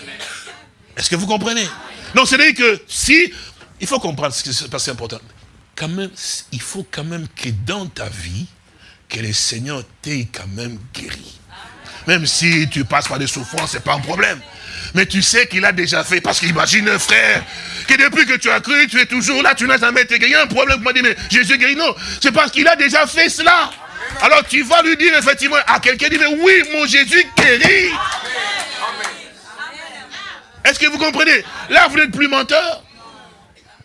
Est-ce que vous comprenez? Non, c'est-à-dire que si... Il faut comprendre ce qui se passe important. Quand même, il faut quand même que dans ta vie, que le Seigneur t'ait quand même guéri. Même si tu passes par des souffrances, ce n'est pas un problème. Mais tu sais qu'il a déjà fait. Parce qu'imagine, frère, que depuis que tu as cru, tu es toujours là, tu n'as jamais été guéri. A un problème pour moi mais Jésus guéri. Non, c'est parce qu'il a déjà fait cela. Alors tu vas lui dire effectivement à quelqu'un, dit, mais oui, mon Jésus guérit. Est-ce que vous comprenez? Là, vous n'êtes plus menteur.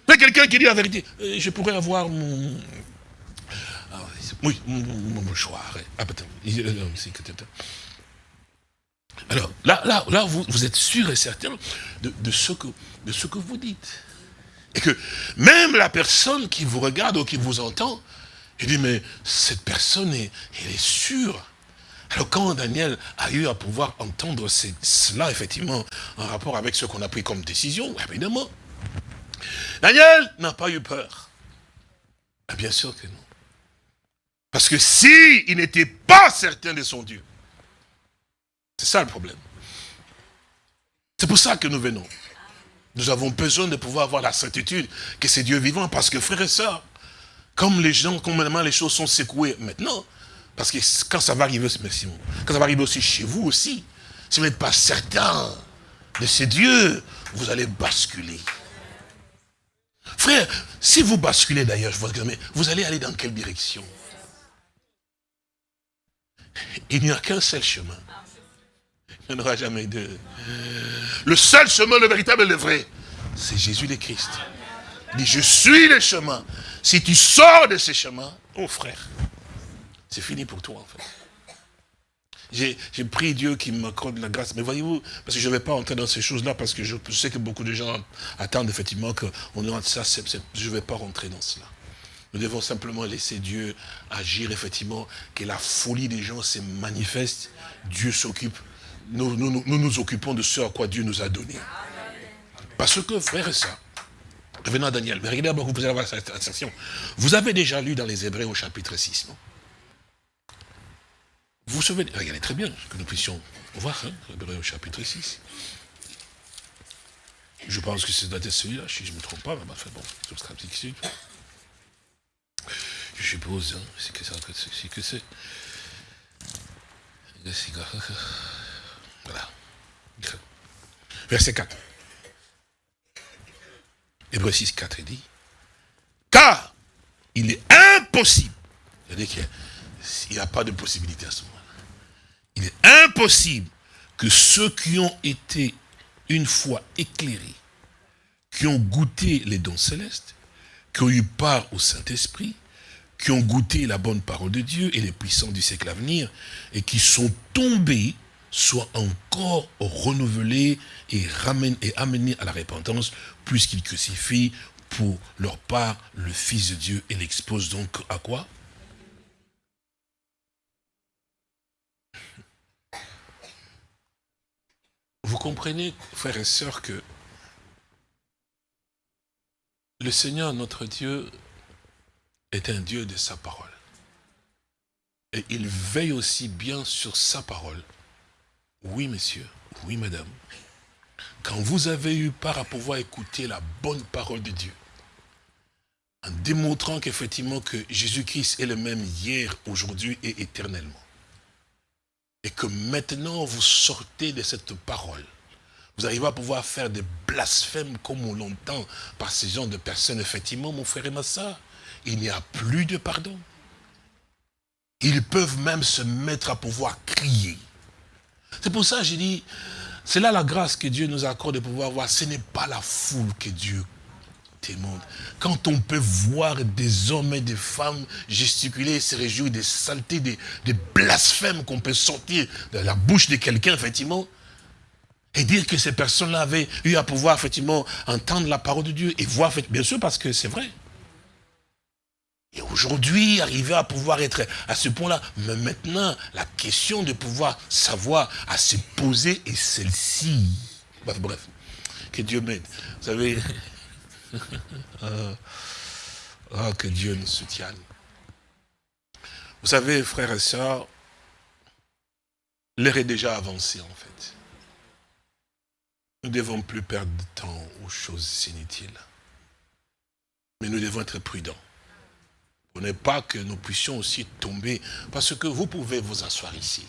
C'est quelqu'un qui dit la vérité. Euh, je pourrais avoir mon, oui, mon mouchoir. Ah, Alors, là, là, là vous, vous êtes sûr et certain de, ce que, de ce que vous dites. Et que même la personne qui vous regarde ou qui vous entend, il dit, mais cette personne, est, elle est sûre. Alors quand Daniel a eu à pouvoir entendre cela, effectivement, en rapport avec ce qu'on a pris comme décision, évidemment, Daniel n'a pas eu peur. Ah, bien sûr que non. Parce que si il n'était pas certain de son Dieu, c'est ça le problème. C'est pour ça que nous venons. Nous avons besoin de pouvoir avoir la certitude que c'est Dieu vivant. Parce que frères et sœurs, comme les gens, comme les choses sont secouées maintenant, parce que quand ça va arriver, merci, quand ça va arriver aussi chez vous aussi, si vous n'êtes pas certain de ce Dieu, vous allez basculer. Frère, si vous basculez d'ailleurs, vous allez aller dans quelle direction? Il n'y a qu'un seul chemin. Il n'y en aura jamais deux. Le seul chemin, le véritable et le vrai, c'est Jésus le Christ. Il dit, je suis le chemin. Si tu sors de ce chemin, oh frère, c'est fini pour toi en fait. J'ai pris Dieu qui m'accorde la grâce. Mais voyez-vous, parce que je ne vais pas entrer dans ces choses-là, parce que je, sais que beaucoup de gens attendent effectivement qu'on ait ça. je ne vais pas rentrer dans cela. Nous devons simplement laisser Dieu agir, effectivement, que la folie des gens se manifeste. Dieu s'occupe. Nous, nous, occupons de ce à quoi Dieu nous a donné. Parce que, frère et ça, revenons à Daniel, mais regardez d'abord, vous pouvez avoir cette sensation. Vous avez déjà lu dans les Hébreux au chapitre 6, non? Vous vous souvenez, regardez très bien, que nous puissions voir, hein, Hébreux au chapitre 6. Je pense que c'est celui-là, si je ne me trompe pas, mais enfin bon, subscription. Je suppose, hein, c'est que c'est que c'est. Voilà. Verset 4. Hébreu 6, 4, il dit, car il est impossible, c'est-à-dire qu'il n'y a, pas de possibilité à ce moment-là, il est impossible que ceux qui ont été une fois éclairés, qui ont goûté les dons célestes, qui ont eu part au Saint-Esprit, qui ont goûté la bonne parole de Dieu et les puissants du siècle à venir, et qui sont tombés, soient encore renouvelés et, amenés à la repentance, puisqu'ils crucifient pour leur part le Fils de Dieu et l'exposent donc à quoi? Vous comprenez, frères et sœurs, que le Seigneur, notre Dieu, est un Dieu de sa parole. Et il veille aussi bien sur sa parole. Oui, monsieur, oui, madame. Quand vous avez eu part à pouvoir écouter la bonne parole de Dieu, en démontrant qu'effectivement que Jésus-Christ est le même hier, aujourd'hui et éternellement, et que maintenant vous sortez de cette parole, vous arrivez à pouvoir faire des blasphèmes comme on l'entend par ces gens de personnes, effectivement, mon frère et ma soeur, il n'y a plus de pardon. Ils peuvent même se mettre à pouvoir crier. C'est pour ça que j'ai dit, c'est là la grâce que Dieu nous accorde de pouvoir voir. Ce n'est pas la foule que Dieu témoigne. Quand on peut voir des hommes et des femmes gesticuler, se réjouir des saletés, des, des blasphèmes qu'on peut sortir de la bouche de quelqu'un, effectivement, et dire que ces personnes-là avaient eu à pouvoir, effectivement, entendre la parole de Dieu et voir, bien sûr, parce que c'est vrai. Et aujourd'hui, arriver à pouvoir être à ce point-là, mais maintenant, la question de pouvoir savoir à se poser est celle-ci. Bref, bref, que Dieu m'aide. Vous savez, oh, que Dieu nous soutienne. Vous savez, frères et sœurs, l'heure est déjà avancée en fait. Nous ne devons plus perdre de temps aux choses inutiles. Mais nous devons être prudents. Pour ne pas que nous puissions aussi tomber. Parce que vous pouvez vous asseoir ici.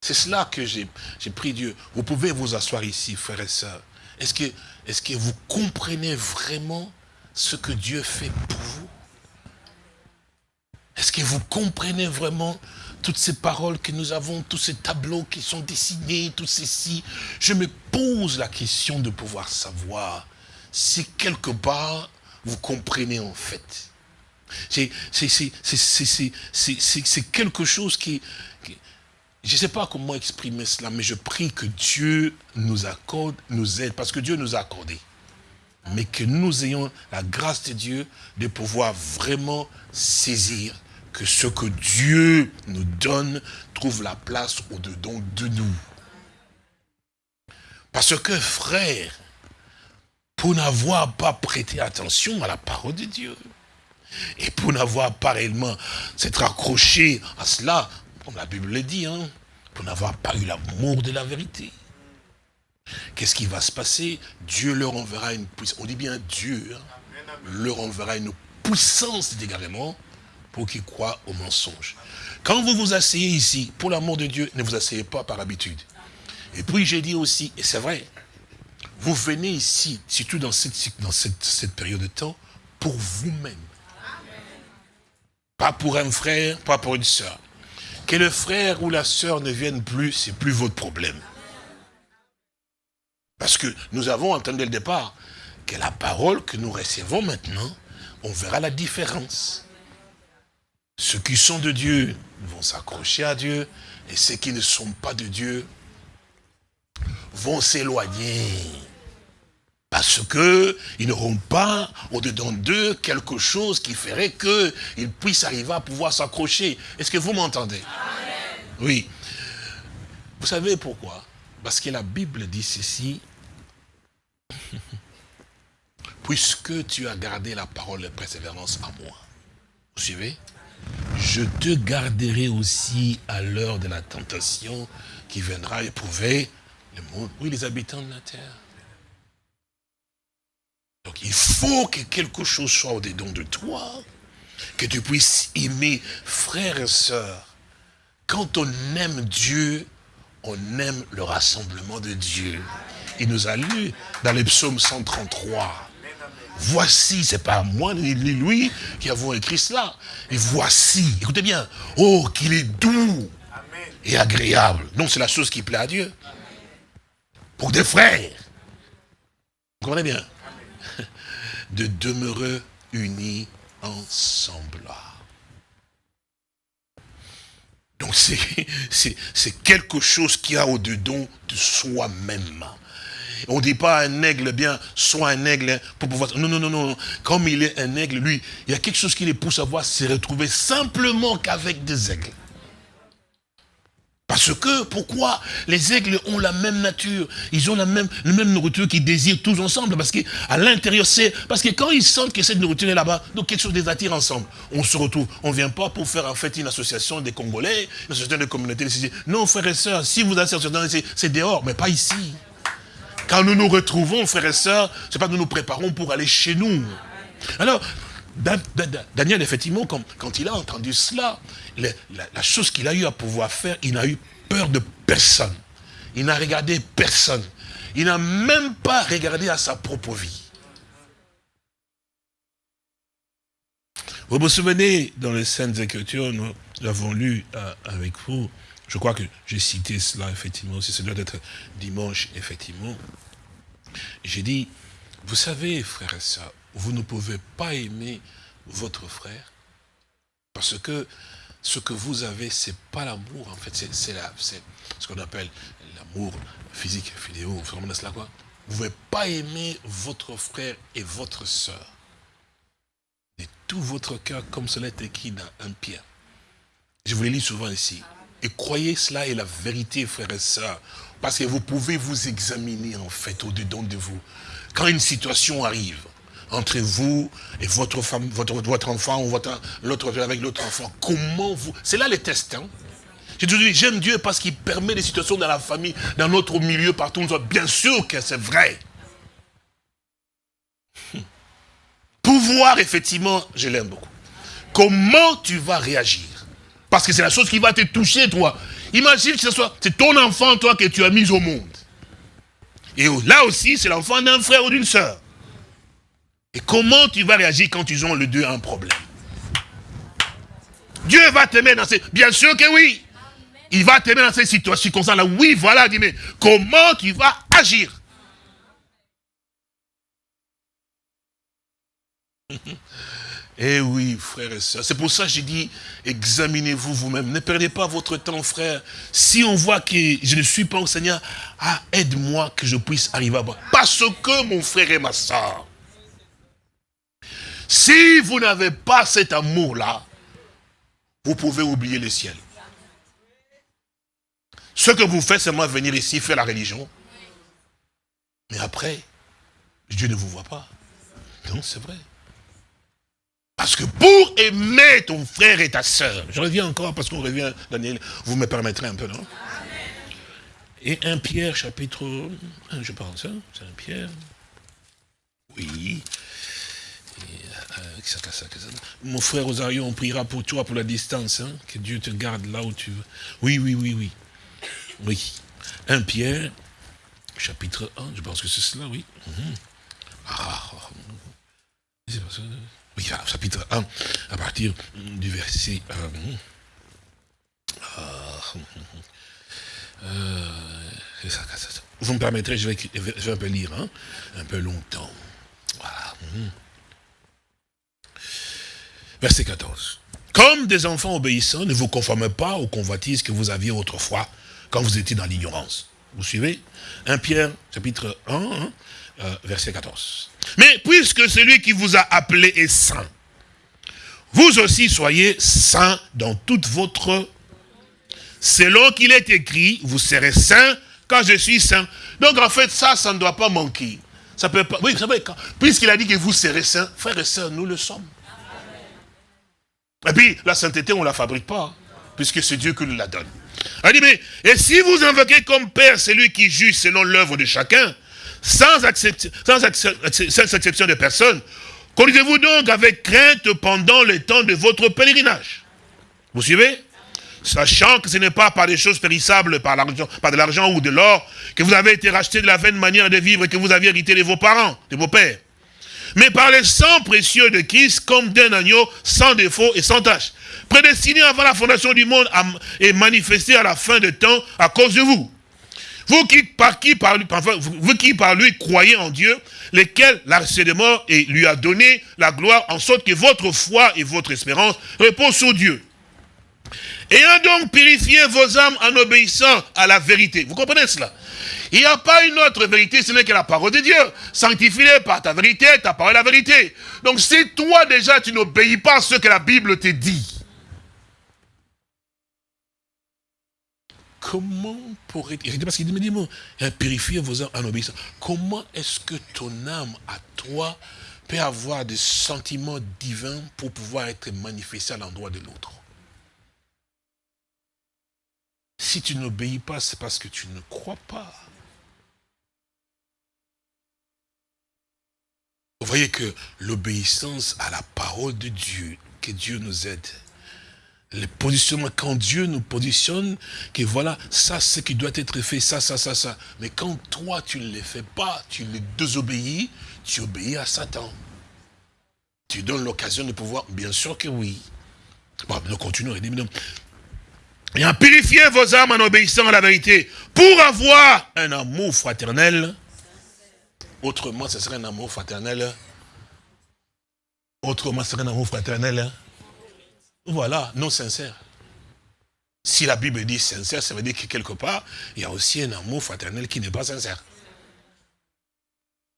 C'est cela que j'ai pris Dieu. Vous pouvez vous asseoir ici, frères et sœurs. Est-ce que, est que vous comprenez vraiment ce que Dieu fait pour vous? Est-ce que vous comprenez vraiment toutes ces paroles que nous avons, tous ces tableaux qui sont dessinés, tout ceci Je me pose la question de pouvoir savoir si quelque part vous comprenez en fait. C'est quelque chose qui, je ne sais pas comment exprimer cela, mais je prie que Dieu nous accorde, nous aide, parce que Dieu nous a accordé. Mais que nous ayons la grâce de Dieu de pouvoir vraiment saisir que ce que Dieu nous donne trouve la place au-dedans de nous. Parce que, frère, pour n'avoir pas prêté attention à la parole de Dieu, et pour n'avoir pas réellement s'être accroché à cela, comme la Bible le dit, hein, pour n'avoir pas eu l'amour de la vérité. Qu'est-ce qui va se passer? Dieu leur enverra une puissance. On dit bien Dieu hein, leur enverra une puissance d'égarement pour qu'ils croient au mensonge. Quand vous vous asseyez ici, pour l'amour de Dieu, ne vous asseyez pas par habitude. Et puis j'ai dit aussi, et c'est vrai, vous venez ici, surtout dans cette, période de temps, pour vous-même. Pas pour un frère, pas pour une soeur. Que le frère ou la soeur ne vienne plus, c'est plus votre problème. Parce que nous avons entendu le départ que la parole que nous recevons maintenant, on verra la différence. Ceux qui sont de Dieu vont s'accrocher à Dieu, et ceux qui ne sont pas de Dieu vont s'éloigner. Parce qu'ils n'auront pas au-dedans d'eux quelque chose qui ferait qu'ils puissent arriver à pouvoir s'accrocher. Est-ce que vous m'entendez? Oui. Vous savez pourquoi? Parce que la Bible dit ceci. Puisque tu as gardé la parole de persévérance à moi. Vous suivez? Je te garderai aussi à l'heure de la tentation qui viendra éprouver le monde. Oui, les habitants de la terre. Donc il faut que quelque chose soit au-dedans de toi, que tu puisses aimer frères et sœurs. Quand on aime Dieu, on aime le rassemblement de Dieu. Il nous a lu dans les psaumes 133. Voici, c'est pas moi ni lui qui avons écrit cela. Et voici, écoutez bien, oh, qu'il est doux et agréable. Non, c'est la chose qui plaît à Dieu. Pour des frères. Vous comprenez bien? De demeurer unis ensemble. Donc c'est quelque chose qui a au-dedans de soi-même. On ne dit pas un aigle, bien, soit un aigle pour pouvoir... Non, non, non, non. Comme il est un aigle, lui, il y a quelque chose qui les pousse à voir se retrouver simplement qu'avec des aigles. Parce que, pourquoi Les aigles ont la même nature? Ils ont la même, nourriture qu'ils désirent tous ensemble. Parce qu'à l'intérieur, c'est... Parce que quand ils sentent que cette nourriture est là-bas, donc quelque chose les attire ensemble. On se retrouve. On ne vient pas pour faire en fait une association des Congolais, une association de communautés. Non, frères et sœurs, si vous êtes c'est dehors, mais pas ici. Quand nous nous retrouvons, frères et sœurs, c'est pas que nous nous préparons pour aller chez nous. Alors, Daniel, effectivement, quand, il a entendu cela, la, chose qu'il a eu à pouvoir faire, il n'a eu peur de personne. Il n'a regardé personne. Il n'a même pas regardé à sa propre vie. Vous vous souvenez, dans les Saintes Écritures, nous l'avons lu euh, avec vous, je crois que j'ai cité cela, effectivement, aussi, ça doit être dimanche, effectivement. J'ai dit, vous savez, frères et sœurs, vous ne pouvez pas aimer votre frère parce que ce que vous avez, c'est pas l'amour, en fait, c'est ce qu'on appelle l'amour physique, vidéo, vous cela quoi Vous ne pouvez pas aimer votre frère et votre soeur de tout votre cœur comme cela est écrit dans un Pierre. Je vous l'ai lu souvent ici. Et croyez cela est la vérité, frères et sœurs. Parce que vous pouvez vous examiner, en fait, au-dedans de vous. Quand une situation arrive, entre vous et votre femme, votre, votre enfant ou votre l'autre avec l'autre enfant. Comment vous... C'est là les tests. J'ai toujours dit, j'aime Dieu parce qu'il permet des situations dans la famille, dans notre milieu, partout. Bien sûr que c'est vrai. Pouvoir, effectivement, je l'aime beaucoup. Comment tu vas réagir? Parce que c'est la chose qui va te toucher, toi. Imagine que ce soit, c'est ton enfant, toi, que tu as mis au monde. Et là aussi, c'est l'enfant d'un frère ou d'une soeur. Et comment tu vas réagir quand ils ont le deux un problème? Dieu va t'aimer dans ces... Bien sûr que oui. Il va t'aimer dans ces situations comme ça. Là. Oui, voilà, dis mais comment tu vas agir? Eh oui, frères et. C'est pour ça que j'ai dit, examinez-vous vous-même. Ne perdez pas votre temps, frère. Si on voit que je ne suis pas au Seigneur, ah, aide-moi que je puisse arriver à bas. Parce que mon frère et ma soeur, si vous n'avez pas cet amour-là, vous pouvez oublier le ciel. Ce que vous faites, c'est moi venir ici faire la religion. Mais après, Dieu ne vous voit pas. Non, c'est vrai. Parce que pour aimer ton frère et ta soeur, je reviens encore parce qu'on revient, Daniel, vous me permettrez un peu, non? Et un Pierre, chapitre 1, je pense, hein, c'est un Pierre. Oui, mon frère Rosario, on priera pour toi pour la distance. Hein, que Dieu te garde là où tu veux. Oui, oui, oui, oui. Oui. 1 Pierre, chapitre 1, je pense que c'est cela, oui. Mhm. Ah, oui, chapitre 1, à partir du verset... Euh, euh, vous me permettrez, je vais, je vais un peu lire, hein, un peu longtemps. Voilà. Verset 14. Comme des enfants obéissants, ne vous conformez pas aux convoitises que vous aviez autrefois, quand vous étiez dans l'ignorance. Vous suivez? 1 Pierre, chapitre 1, hein, euh, verset 14. Mais puisque celui qui vous a appelé est saint, vous aussi soyez saints dans toute votre... Selon qu'il est écrit, vous serez saints quand je suis saint. Donc en fait, ça, ça ne doit pas manquer. Ça peut pas... Oui, savez, puisqu'il a dit que vous serez saints, frères et sœurs, nous le sommes. Et puis, la sainteté, on ne la fabrique pas, puisque c'est Dieu qui nous la donne. Elle dit, mais, et si vous invoquez comme Père celui qui juge selon l'œuvre de chacun, sans, exception de personne, conduisez-vous donc avec crainte pendant le temps de votre pèlerinage. Vous suivez? Sachant que ce n'est pas par des choses périssables, par, par de l'argent ou de l'or, que vous avez été racheté de la vaine manière de vivre que vous aviez hérité de vos parents, de vos pères mais par le sang précieux de Christ comme d'un agneau sans défaut et sans tache, prédestiné avant la fondation du monde et manifesté à la fin de temps à cause de vous. Vous qui par, qui, par, vous qui par lui croyez en Dieu, lequel l'a de mort et lui a donné la gloire, en sorte que votre foi et votre espérance reposent sur Dieu. Ayant donc purifié vos âmes en obéissant à la vérité. Vous comprenez cela? Il n'y a pas une autre vérité, ce n'est que la parole de Dieu. Sanctifie-les par ta vérité, ta parole est la vérité. Donc si toi déjà tu n'obéis pas à ce que la Bible te dit, comment pourrait-il, parce qu'il me dit, bon, purifiez vos âmes en obéissant. Comment est-ce que ton âme, à toi, peut avoir des sentiments divins pour pouvoir être manifesté à l'endroit de l'autre? Si tu n'obéis pas, c'est parce que tu ne crois pas. Vous voyez que l'obéissance à la parole de Dieu, que Dieu nous aide, le positionnement, quand Dieu nous positionne, que voilà, ça c'est ce qui doit être fait, ça, ça, ça, ça. Mais quand toi tu ne le fais pas, tu les désobéis, tu obéis à Satan. Tu donnes l'occasion de pouvoir, bien sûr que oui. Bon, nous continuons. Et en purifiez vos âmes en obéissant à la vérité, pour avoir un amour fraternel. Autrement, ce serait un amour fraternel. Autrement, ce serait un amour fraternel. Voilà, non sincère. Si la Bible dit sincère, ça veut dire que quelque part, il y a aussi un amour fraternel qui n'est pas sincère.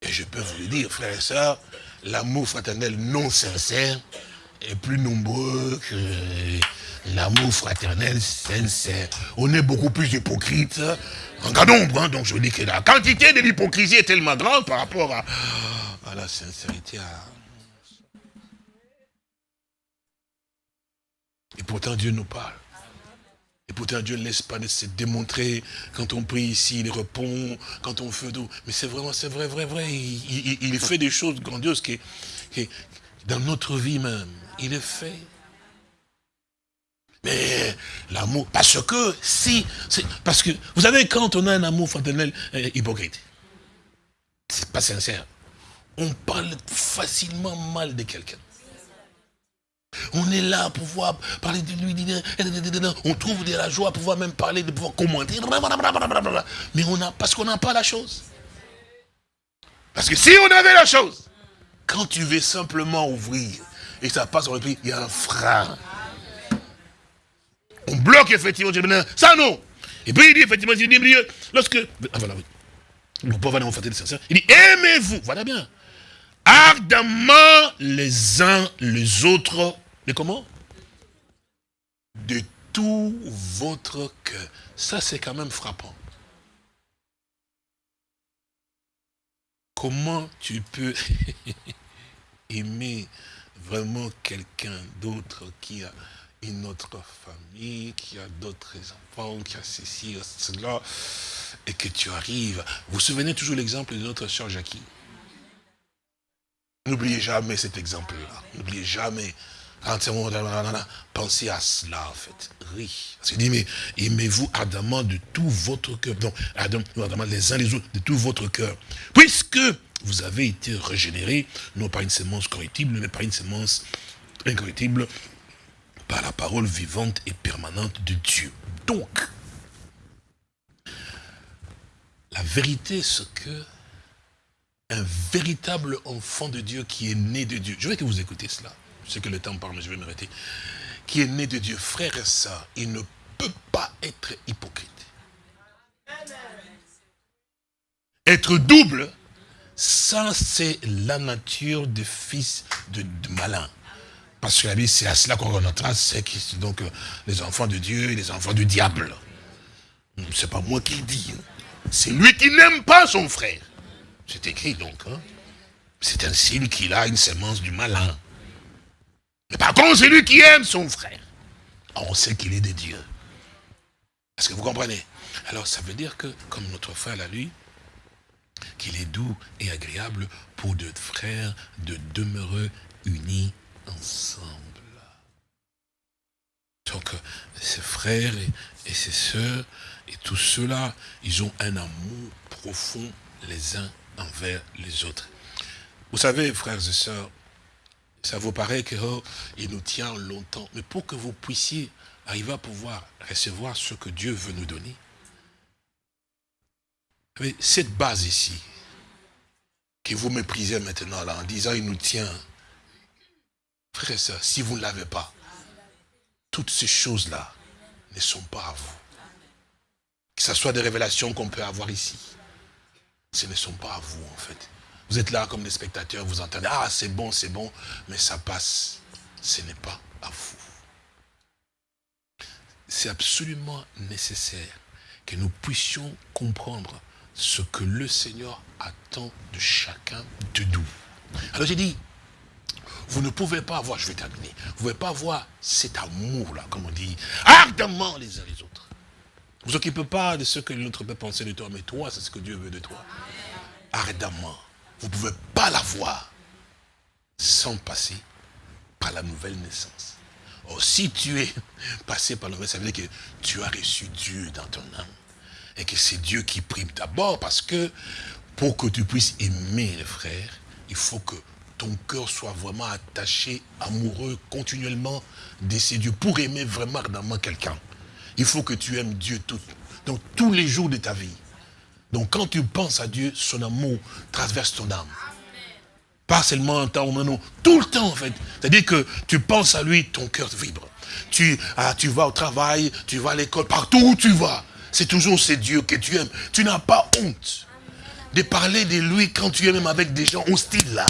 Et je peux vous le dire, frères et sœurs, l'amour fraternel non sincère est plus nombreux que l'amour fraternel sincère. On est beaucoup plus hypocrite en cas d'ombre. Hein. donc je dis que la quantité de l'hypocrisie est tellement grande par rapport à, la sincérité. Et pourtant, Dieu nous parle. Et pourtant, Dieu ne laisse pas se démontrer. Quand on prie ici, il répond. Quand on fait tout. Mais c'est vraiment, c'est vrai, vrai, vrai. Il, fait des choses grandioses qui, qui, dans notre vie même, il est fait. Mais l'amour, parce que si, parce que, vous savez, quand on a un amour fraternel euh, hypocrite, c'est pas sincère, on parle facilement mal de quelqu'un. On est là pour pouvoir parler de lui. On trouve de la joie pour pouvoir même parler, de pouvoir commenter. Mais on a, parce qu'on n'a pas la chose. Parce que si on avait la chose, quand tu veux simplement ouvrir, et ça passe il y a un frein. On bloque effectivement, ça non. Et puis il dit effectivement, il dit, lorsque, ah voilà, oui. Le pauvre il dit, aimez-vous, voilà bien, ardemment les uns les autres mais comment? De tout votre cœur. Ça, c'est quand même frappant. Comment tu peux aimer vraiment quelqu'un d'autre qui a une autre famille, qui a d'autres enfants, qui a ceci, cela, et que tu arrives. Vous vous souvenez toujours l'exemple de notre soeur Jackie? N'oubliez jamais cet exemple-là. N'oubliez jamais Pensez à cela, en fait. Oui. Parce qu'il dit, mais aimez-vous ardemment de tout votre cœur. Non, ardemment les uns les autres, de tout votre cœur. Puisque vous avez été régénérés, non pas une sémence correctible, mais par une sémence incorrectible, par la parole vivante et permanente de Dieu. Donc, la vérité, c'est que un véritable enfant de Dieu qui est né de Dieu, je veux que vous écoutez cela, sais que le temps parle, mais je vais m'arrêter, qui est né de Dieu, frère et sœur, il ne peut pas être hypocrite. Être double, ça c'est la nature des fils de, malin. Parce que la Bible, c'est à cela qu'on rentrera, c'est donc euh, les enfants de Dieu et les enfants du diable. C'est pas moi qui le dis. Hein. C'est lui qui n'aime pas son frère. C'est écrit donc. Hein. C'est un signe qu'il a une sémence du malin. Mais par contre, c'est lui qui aime son frère. on sait qu'il est de Dieu. Est-ce que vous comprenez? Alors, ça veut dire que, comme notre frère l'a lu, qu'il est doux et agréable pour deux frères de demeurer unis ensemble. Donc, ses frères et, et ses sœurs et tous ceux-là, ils ont un amour profond les uns envers les autres. Vous savez, frères et sœurs, ça vous paraît qu'il oh, nous tient longtemps. Mais pour que vous puissiez arriver à pouvoir recevoir ce que Dieu veut nous donner, cette base ici, que vous méprisez maintenant là, en disant il nous tient, frère et soeur, si vous ne l'avez pas, toutes ces choses-là ne sont pas à vous. Que ce soit des révélations qu'on peut avoir ici, ce ne sont pas à vous en fait. Vous êtes là comme des spectateurs, vous entendez, ah c'est bon, c'est bon, mais ça passe. Ce n'est pas à vous. C'est absolument nécessaire que nous puissions comprendre ce que le Seigneur attend de chacun de nous. Alors j'ai dit, vous ne pouvez pas avoir, je vais terminer, vous ne pouvez pas avoir cet amour-là, comme on dit, ardemment les uns les autres. Vous vous occupez pas de ce que l'autre peut penser de toi, mais toi, c'est ce que Dieu veut de toi. Ardemment. Vous ne pouvez pas l'avoir sans passer par la nouvelle naissance. Or, si tu es passé par la nouvelle, ça veut dire que tu as reçu Dieu dans ton âme. Et que c'est Dieu qui prime d'abord parce que pour que tu puisses aimer les frères, il faut que ton cœur soit vraiment attaché, amoureux, continuellement de ces dieux. Pour aimer vraiment ardemment quelqu'un, il faut que tu aimes Dieu tout, donc, tous les jours de ta vie. Donc quand tu penses à Dieu, son amour traverse ton âme. Pas seulement un temps, non, tout le temps en fait. C'est-à-dire que tu penses à lui, ton cœur vibre. Tu, ah, tu vas au travail, tu vas à l'école, partout où tu vas. C'est toujours ce Dieu que tu aimes. Tu n'as pas honte de parler de lui quand tu es même avec des gens hostiles là.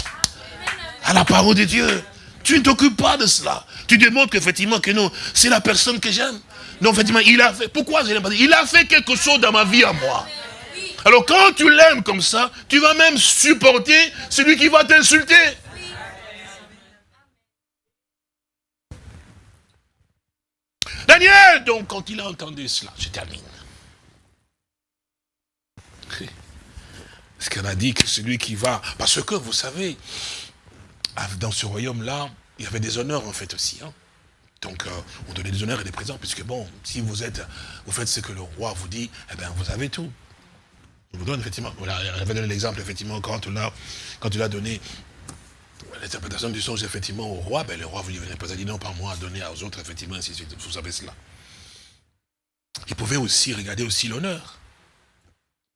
À la parole de Dieu. Tu ne t'occupes pas de cela. Tu démontres qu'effectivement que non, c'est la personne que j'aime. Non, effectivement, il a fait. Pourquoi je l'aime pas? Il a fait quelque chose dans ma vie à moi. Alors quand tu l'aimes comme ça, tu vas même supporter celui qui va t'insulter. Daniel, donc, quand il a entendu cela, je termine. Ce qu'on a dit que celui qui va... Parce que, vous savez, dans ce royaume-là, il y avait des honneurs, en fait, aussi. Hein. Donc, euh, on donnait des honneurs et des présents, puisque, bon, si vous êtes, vous faites ce que le roi vous dit, eh bien, vous avez tout. Je vous donne effectivement, voilà, j'avais donné l'exemple, effectivement, quand tu l'as quand tu l'as donné l'interprétation du songe, effectivement, au roi, ben, le roi vous venait pas dit non, pas moi, à donner aux autres, effectivement, ainsi de suite. Vous savez cela. Il pouvait aussi regarder aussi l'honneur.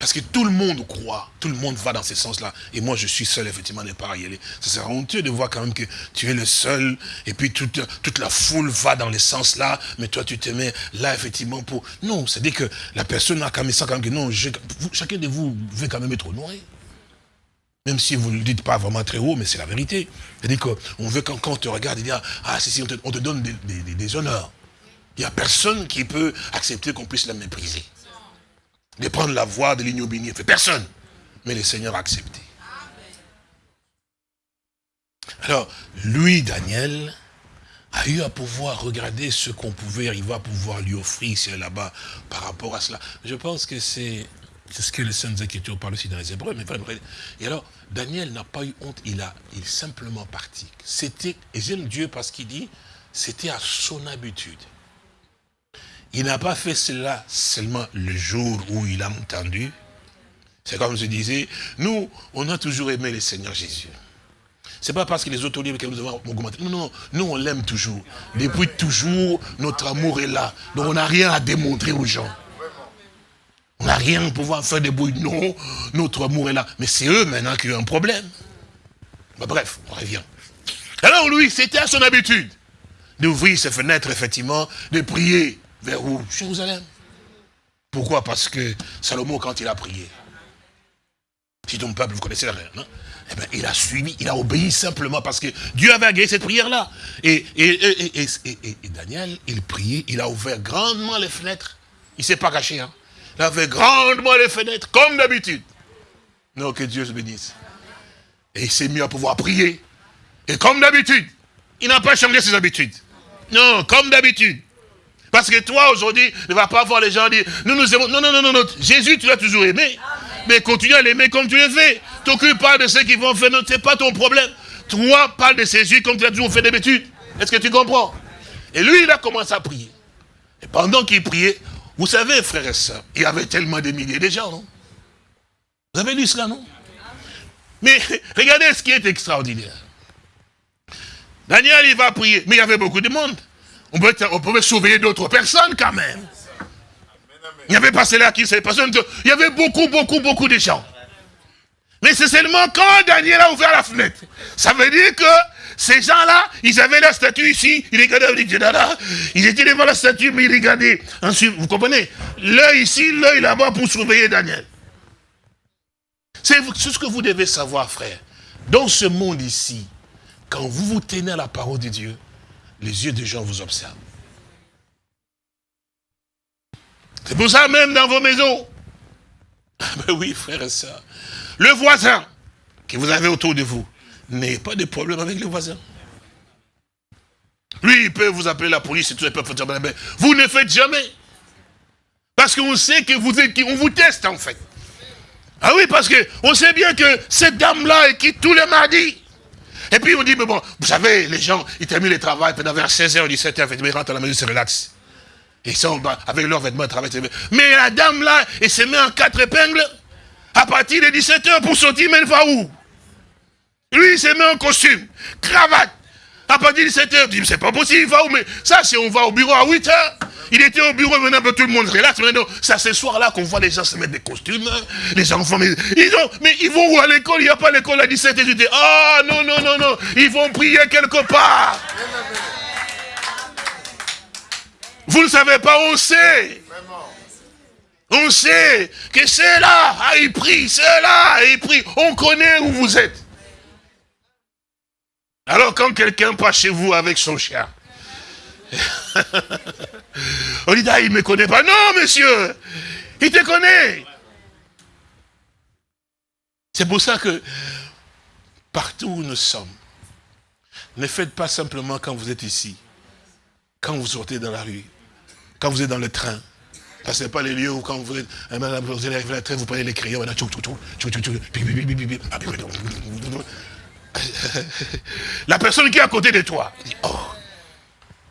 Parce que tout le monde croit, tout le monde va dans ce sens-là. Et moi, je suis seul, effectivement, n'est pas y aller. Ça serait honteux de voir quand même que tu es le seul, et puis toute, toute la foule va dans le sens-là, mais toi, tu te mets là, effectivement, pour... Non, c'est-à-dire que la personne a quand même ça, quand même que non, chacun de vous veut quand même être honoré. Même si vous ne le dites pas vraiment très haut, mais c'est la vérité. C'est-à-dire qu'on veut, quand, on te regarde, il dit, ah, si, si, on te, donne des, des honneurs. Il n'y a personne qui peut accepter qu'on puisse la mépriser de prendre la voie de l'ignominie. Personne. Mais le Seigneur a accepté. Alors, lui, Daniel, a eu à pouvoir regarder ce qu'on pouvait arriver à pouvoir lui offrir c'est là-bas par rapport à cela. Je pense que c'est ce que les Saintes Écritures parlent aussi dans les Hébreux. Mais et alors, Daniel n'a pas eu honte, il a il est simplement parti. C'était, et j'aime Dieu parce qu'il dit, c'était à son habitude. Il n'a pas fait cela seulement le jour où il a entendu. C'est comme je disais, nous, on a toujours aimé le Seigneur Jésus. C'est pas parce que les autres livres que nous avons augmenté. Non, non, nous on l'aime toujours. Depuis toujours, notre amour est là. Donc on n'a rien à démontrer aux gens. On n'a rien à pouvoir faire des bruits. Non, notre amour est là. Mais c'est eux maintenant qui ont un problème. bref, on revient. Alors lui, c'était à son habitude d'ouvrir ses fenêtres, effectivement, de prier. Vers où? Jérusalem. Pourquoi? Parce que Salomon, quand il a prié, si ton peuple, vous connaissez la non eh bien, il a suivi, il a obéi simplement parce que Dieu avait agréé cette prière-là. Et, et, Daniel, il priait, il a ouvert grandement les fenêtres. Il ne s'est pas caché. Hein. Il a ouvert grandement les fenêtres, comme d'habitude. Non, que Dieu se bénisse. Et il s'est mis à pouvoir prier. Et comme d'habitude, il n'a pas changé ses habitudes. Non, comme d'habitude. Parce que toi, aujourd'hui, ne vas pas voir les gens dire, nous nous aimons. Non, non, non, non, Jésus, tu l'as toujours aimé. Mais continue à l'aimer comme tu l'as fait. T'occupe pas de ceux qui vont faire, ce n'est pas ton problème. Toi, parle de Jésus comme tu as toujours fait d'habitude. Est-ce que tu comprends? Et lui, il a commencé à prier. Et pendant qu'il priait, vous savez, frères et sœurs, il y avait tellement de milliers de gens, non? Vous avez lu cela, non? Mais regardez ce qui est extraordinaire. Daniel, il va prier, mais il y avait beaucoup de monde on pouvait, sauver d'autres personnes quand même. Il n'y avait pas cela qui s'est passé. Il y avait beaucoup, beaucoup, beaucoup de gens. Mais c'est seulement quand Daniel a ouvert la fenêtre. Ça veut dire que ces gens-là, ils avaient la statue ici, ils regardaient, ils étaient devant la statue, mais ils regardaient. Ensuite, vous comprenez? L'œil ici, l'œil là-bas pour surveiller Daniel. C'est ce que vous devez savoir, frère. Dans ce monde ici, quand vous vous tenez à la parole de Dieu, les yeux des gens vous observent. C'est pour ça même dans vos maisons. Ah ben oui, frère et soeur. Le voisin que vous avez autour de vous, n'ayez pas de problème avec le voisin. Lui, il peut vous appeler la police et tout, il peut mais vous ne faites jamais. Parce qu'on sait que vous êtes, on vous teste en fait. Ah oui, parce qu'on sait bien que cette dame-là est qui tous les mardis. Et puis on dit, mais bon, vous savez, les gens, ils terminent le travail, pendant vers 16h, 17h, ils rentrent à la maison, ils se relaxent. Ils sont avec leurs vêtements, ils travaillent. Mais la dame là, elle se met en quatre épingles à partir de 17h pour sortir, mais elle va où? Lui, il se met en costume, cravate. À partir de 17h, dit, c'est pas possible, il va où Mais ça, c'est on va au bureau à 8h. Il était au bureau, maintenant tout le monde relaxe. Maintenant, c'est ce soir-là qu'on voit les gens se mettre des costumes, les enfants. Mais ils, ont, mais ils vont où à l'école? Il n'y a pas l'école à 17h. Je dis, ah oh, non, non, non, non, ils vont prier quelque part. Vous ne savez pas, on sait. On sait que c'est là, ah, il prie, c'est là, il prie. On connaît où vous êtes. Alors quand quelqu'un passe chez vous avec son chien, on dit, ah, il ne me connaît pas. Non, monsieur, il te connaît. C'est pour ça que partout où nous sommes, ne faites pas simplement quand vous êtes ici, quand vous sortez dans la rue, quand vous êtes dans le train, Passez pas les lieux où quand vous êtes, vous allez le train, vous prenez les crayons, la personne qui est à côté de toi dit, oh,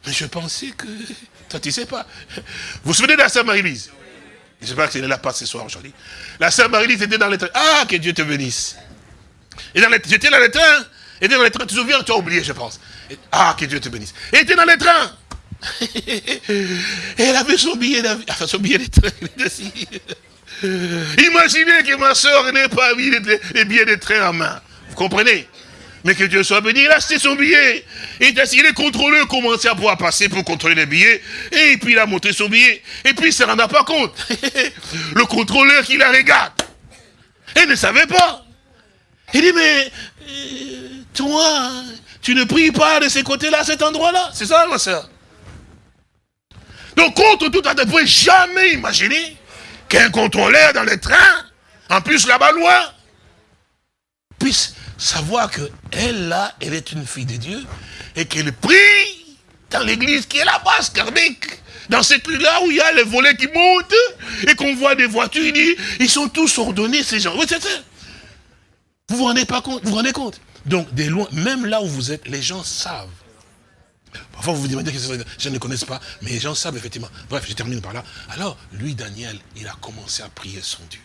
mais je pensais que... Toi, tu sais pas. Vous vous souvenez de la sœur Marie-Lise? J'espère qu'elle est là pas ce soir aujourd'hui. La sœur Marie-Lise était dans le train. Ah, que Dieu te bénisse. Et j'étais dans le train. Elle était dans le train. Tu te souviens, tu as oublié, je pense. ah, que Dieu te bénisse. Elle était dans le train. elle avait son billet d'avion. Enfin, son billet de train. Imaginez que ma soeur n'ait pas mis les billets de train en main. Vous comprenez? Mais que Dieu soit béni, il a acheté son billet. Et les contrôleurs commençaient à pouvoir passer pour contrôler les billets? Et puis il a montré son billet. Et puis il ne se rendait pas compte. Le contrôleur qui la regarde. Il ne savait pas. Il dit, mais euh, toi, tu ne pries pas de ce côté-là, cet endroit-là. C'est ça, ma soeur. Donc, contre tout à ne jamais imaginer qu'un contrôleur dans le train, en plus là-bas loin, puisse savoir que elle là, elle est une fille de Dieu et qu'elle prie dans l'église qui est là-bas, Scarbeck. Dans cette rue-là où il y a les volets qui montent et qu'on voit des voitures, il dit, ils sont tous ordonnés, ces gens. Ça. Vous vous rendez pas compte? Vous vous rendez compte? Donc, des loin, même là où vous êtes, les gens savent. Parfois, vous vous demandez que je ne connaissent pas, mais les gens savent effectivement. Bref, je termine par là. Alors, lui, Daniel, il a commencé à prier son Dieu.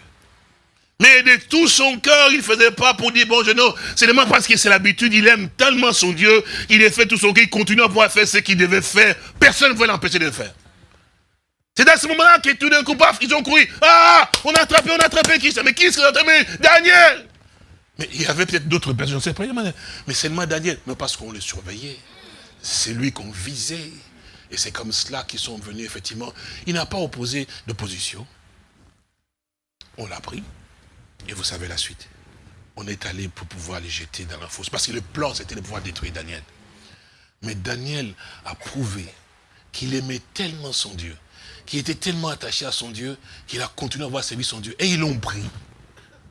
Mais de tout son cœur, il ne faisait pas pour dire, bon, je non, c'est seulement parce que c'est l'habitude, il aime tellement son Dieu, il a fait tout son cœur, il continue à pouvoir faire ce qu'il devait faire. Personne ne pouvait l'empêcher de le faire. C'est à ce moment-là que tout d'un coup, paf, ils ont couru. Ah, on a attrapé, on a attrapé qui ça Mais qui est-ce a attrapé? Daniel Mais il y avait peut-être d'autres personnes, je ne sais pas, mais seulement Daniel. Mais parce qu'on le surveillait. C'est lui qu'on visait. Et c'est comme cela qu'ils sont venus, effectivement. Il n'a pas opposé d'opposition. On l'a pris. Et vous savez la suite. On est allé pour pouvoir les jeter dans la fosse. Parce que le plan, c'était de pouvoir détruire Daniel. Mais Daniel a prouvé qu'il aimait tellement son Dieu, qu'il était tellement attaché à son Dieu, qu'il a continué à avoir servi son Dieu. Et ils l'ont pris.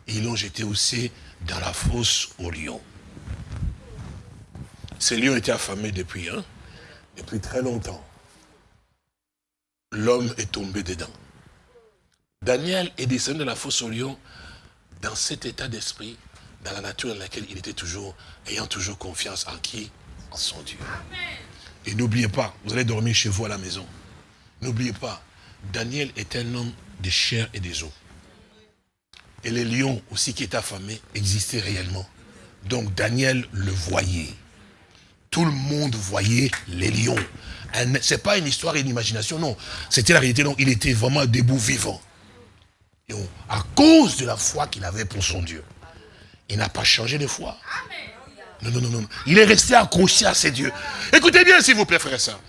Et ils l'ont jeté aussi dans la fosse aux lions. Ces lions étaient affamés depuis, hein, depuis très longtemps. L'homme est tombé dedans. Daniel est descendu de la fosse aux lions dans cet état d'esprit, dans la nature dans laquelle il était toujours, ayant toujours confiance en qui? En son Dieu. Et n'oubliez pas, vous allez dormir chez vous à la maison. N'oubliez pas, Daniel est un homme de chair et des os. Et les lions aussi qui étaient affamés existaient réellement. Donc Daniel le voyait. Tout le monde voyait les lions. Ce n'est pas une histoire et une imagination, non. C'était la réalité, donc il était vraiment debout vivant à cause de la foi qu'il avait pour son Dieu. Il n'a pas changé de foi. Non, non, non, non. Il est resté accroché à ses dieux. Écoutez bien, s'il vous plaît, frère et soeur.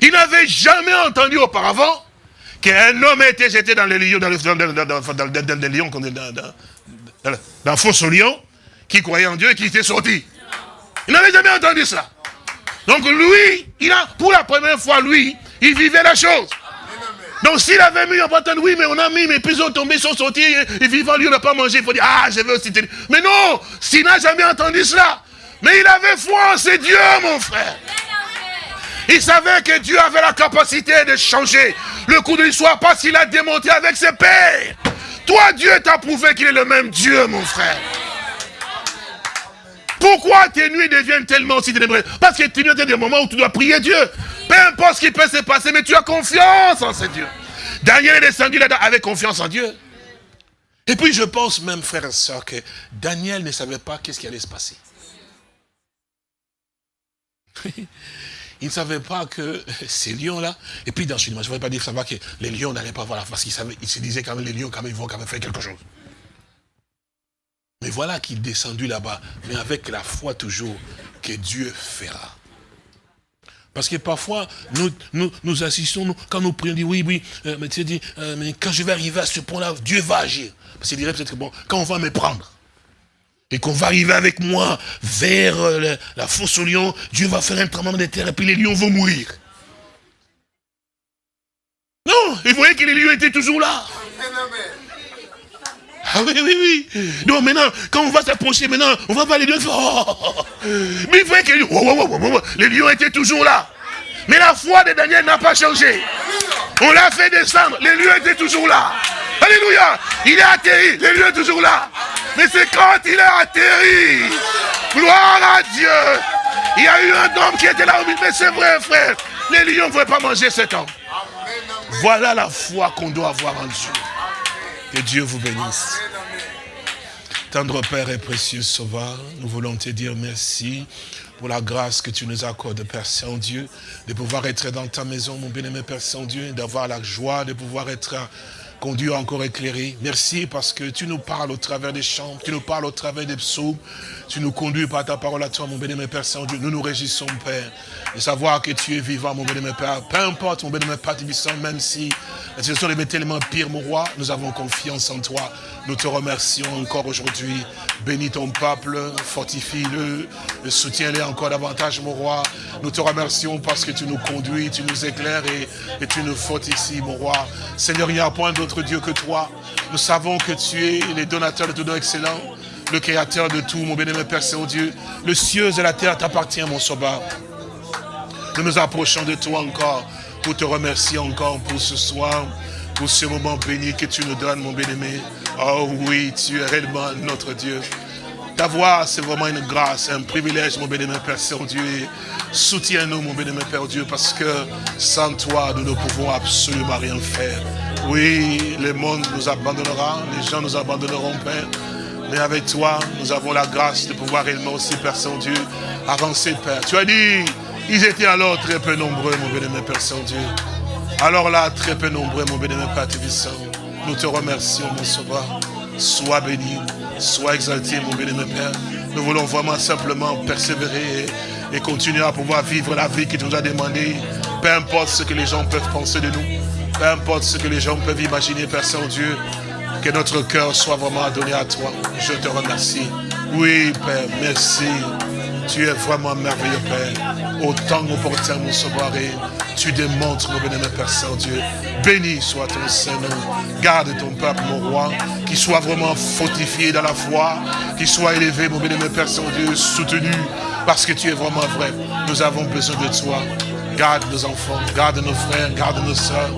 Il n'avait jamais entendu auparavant qu'un homme ait été jeté dans les lions, dans le, dans, dans, dans, dans les lions, dans, fosse lion, qui croyait en Dieu et qui était sorti. Il n'avait jamais entendu ça. Donc lui, il a, pour la première fois, lui, il vivait la chose. Donc s'il avait mis en bataille, oui, mais on a mis, mais puis ils ont tombé, ils sont sortis, et vivant, lui, on n'a pas mangé. Il faut dire, ah, je veux aussi Mais non, s'il n'a jamais entendu cela. Mais il avait foi en ses dieux, mon frère. Il savait que Dieu avait la capacité de changer le cours de l'histoire parce qu'il a démonté avec ses pères. Toi, Dieu t'a prouvé qu'il est le même Dieu, mon frère. Pourquoi tes nuits deviennent tellement aussi ténébreuses? Parce que tu viens des moments où tu dois prier Dieu. Peu importe ce qui peut se passer, mais tu as confiance en ce Dieu. Daniel est descendu là-dedans avec confiance en Dieu. Et puis je pense même, frère et soeur, que Daniel ne savait pas qu'est-ce qui allait se passer. il ne savait pas que ces lions-là, et puis dans ce je ne voudrais pas dire savoir que les lions n'allaient pas voir la face, il, se disait quand même, les lions, quand même, ils vont quand même faire quelque chose. Mais voilà qu'il est descendu là-bas, mais avec la foi toujours que Dieu fera. Parce que parfois, nous, nous, assistons, quand nous prions, on dit oui, oui, euh, mais tu dis, euh, mais quand je vais arriver à ce point-là, Dieu va agir. Parce qu'il dirait peut-être que bon, quand on va me prendre, et qu'on va arriver avec moi vers euh, la, fosse aux lions, Dieu va faire un tremblement de terre et puis les lions vont mourir. Non, il voyait que les lions étaient toujours là. Ah oui, oui, oui. Donc maintenant, quand on va s'approcher, maintenant, on va voir les lions. Oh. Mais il voyait que les lions étaient toujours là. Mais la foi de Daniel n'a pas changé. On l'a fait descendre, les lions étaient toujours là. Alléluia. Il est atterri, les lions étaient toujours là. Mais c'est quand il est atterri. Gloire à Dieu. Il y a eu un homme qui était là au milieu. Mais c'est vrai, frère. Les lions ne pouvaient pas manger cet homme. Voilà la foi qu'on doit avoir en Dieu. Que Dieu vous bénisse. Tendre Père et précieux Sauveur, nous voulons te dire merci pour la grâce que tu nous accordes, Père Saint-Dieu, de pouvoir être dans ta maison, mon bien-aimé Père Saint-Dieu, d'avoir la joie de pouvoir être conduit encore éclairé. Merci parce que tu nous parles au travers des chants, tu nous parles au travers des psaumes, tu nous conduis par ta parole à toi, mon béni, Père Saint-Dieu. Nous nous réjouissons, Père, de savoir que tu es vivant, mon béni, Père. Peu importe, mon béni, Père même si la situation est tellement pire, mon roi, nous avons confiance en toi. Nous te remercions encore aujourd'hui. Bénis ton peuple, fortifie-le, soutiens-le encore davantage, mon roi. Nous te remercions parce que tu nous conduis, tu nous éclaires et, et tu nous fortifies, mon roi. Seigneur, il n'y a point d'autre Dieu que toi. Nous savons que tu es le donateur de tout don excellent, le créateur de tout, mon bénémoine Père Saint-Dieu. Le cieux et la terre t'appartient, mon sauveur. Nous nous approchons de toi encore pour te remercier encore pour ce soir, pour ce moment béni que tu nous donnes, mon bénémoine. Oh oui, tu es réellement notre Dieu. Ta voix, c'est vraiment une grâce, un privilège, mon bénémoine Père Saint-Dieu. Soutiens-nous, mon bénémoine Père Dieu, parce que sans toi, nous ne pouvons absolument rien faire. Oui, le monde nous abandonnera, les gens nous abandonneront, Père. Mais avec toi, nous avons la grâce de pouvoir réellement aussi, Père Saint-Dieu, avancer, Père. Tu as dit, ils étaient alors très peu nombreux, mon bénémoine Père Saint-Dieu. Alors là, très peu nombreux, mon bénémoine Père Tébissant. Nous te remercions, mon sauveur. Sois béni, sois exalté, mon bénémoine Père. Nous voulons vraiment simplement persévérer et, continuer à pouvoir vivre la vie qui nous a demandé. Peu importe ce que les gens peuvent penser de nous. Peu importe ce que les gens peuvent imaginer, Père Saint-Dieu, que notre cœur soit vraiment donné à toi. Je te remercie. Oui, Père, merci. Tu es vraiment merveilleux, Père. Au temps opportun, mon sauveur, tu démontres, mon bénémoine Père Saint-Dieu. Béni soit ton Saint-Nom. Garde ton peuple, mon roi, qui soit vraiment fortifié dans la foi, qui soit élevé, mon bénémoine Père Saint-Dieu, soutenu, parce que tu es vraiment vrai. Nous avons besoin de toi. Garde nos enfants, garde nos frères, garde nos soeurs.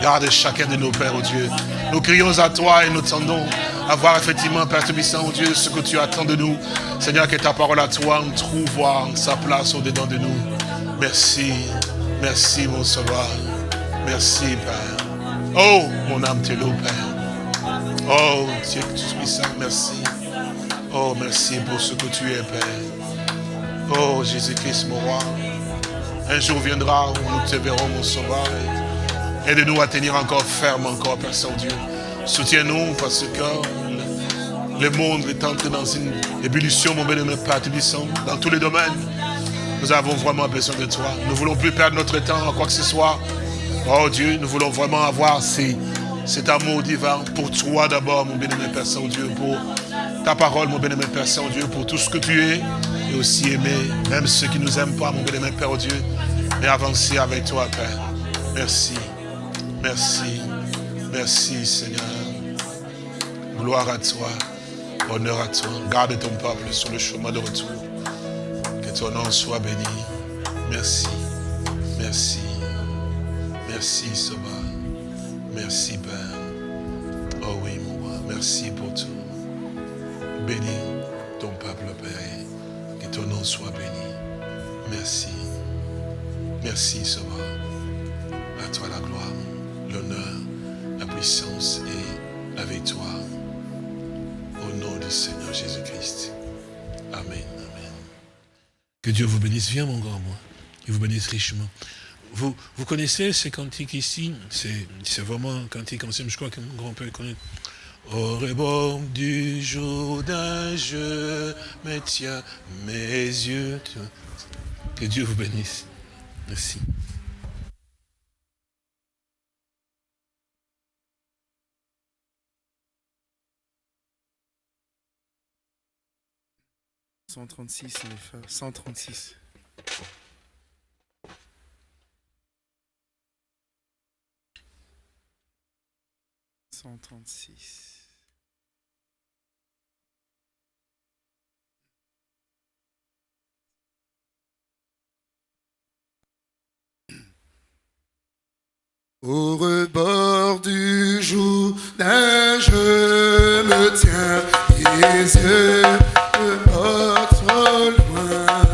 Garde chacun de nos pères, oh Dieu. Nous crions à toi et nous tendons à voir effectivement, Père Tébissant, oh Dieu, ce que tu attends de nous. Seigneur, que ta parole à toi trouve sa place au-dedans de nous. Merci, merci mon sauveur. Merci, Père. Oh, mon âme te loue, Père. Oh, Dieu ça, merci. Oh, merci pour ce que tu es, Père. Oh, Jésus-Christ, mon roi. Un jour viendra où nous te verrons, mon sauveur. Aide-nous à tenir encore ferme, encore, Père Saint-Dieu. Soutiens-nous parce que le monde est entré dans une ébullition, mon bénémoine Père dans tous les domaines. Nous avons vraiment besoin de toi. Nous ne voulons plus perdre notre temps à quoi que ce soit. Oh Dieu, nous voulons vraiment avoir cet amour divin pour toi d'abord, mon bénémoine Père Saint-Dieu, pour ta parole, mon bénémoine Père Saint-Dieu, pour tout ce que tu es, et aussi aimer, même ceux qui ne nous aiment pas, mon bénémoine Père Dieu, et avancer avec toi, Père. Merci. Merci. Merci Seigneur. Gloire à toi. Honneur à toi. Garde ton peuple sur le chemin de retour. Que ton nom soit béni. Merci. Merci. Merci Sauveur. Merci Père. Oh oui mon roi. Merci pour tout. Bénis ton peuple Père. Que ton nom soit béni. Merci. Merci Sauveur. À toi la gloire, l'honneur, puissance est avec toi. Au nom du Seigneur Jésus-Christ. Amen. Amen. Que Dieu vous bénisse. Viens mon grand moi. Qu'il vous bénisse richement. Vous, vous connaissez ces cantiques ici? C'est vraiment un cantique ancien, je crois que mon grand-père connaît. Au rebord du Jourdain, je me tiens mes yeux. Que Dieu vous bénisse. Merci. « 136, les frères. 136. Cent trente-six. Au rebord du jour d'un je me tiens les yeux de trop loin.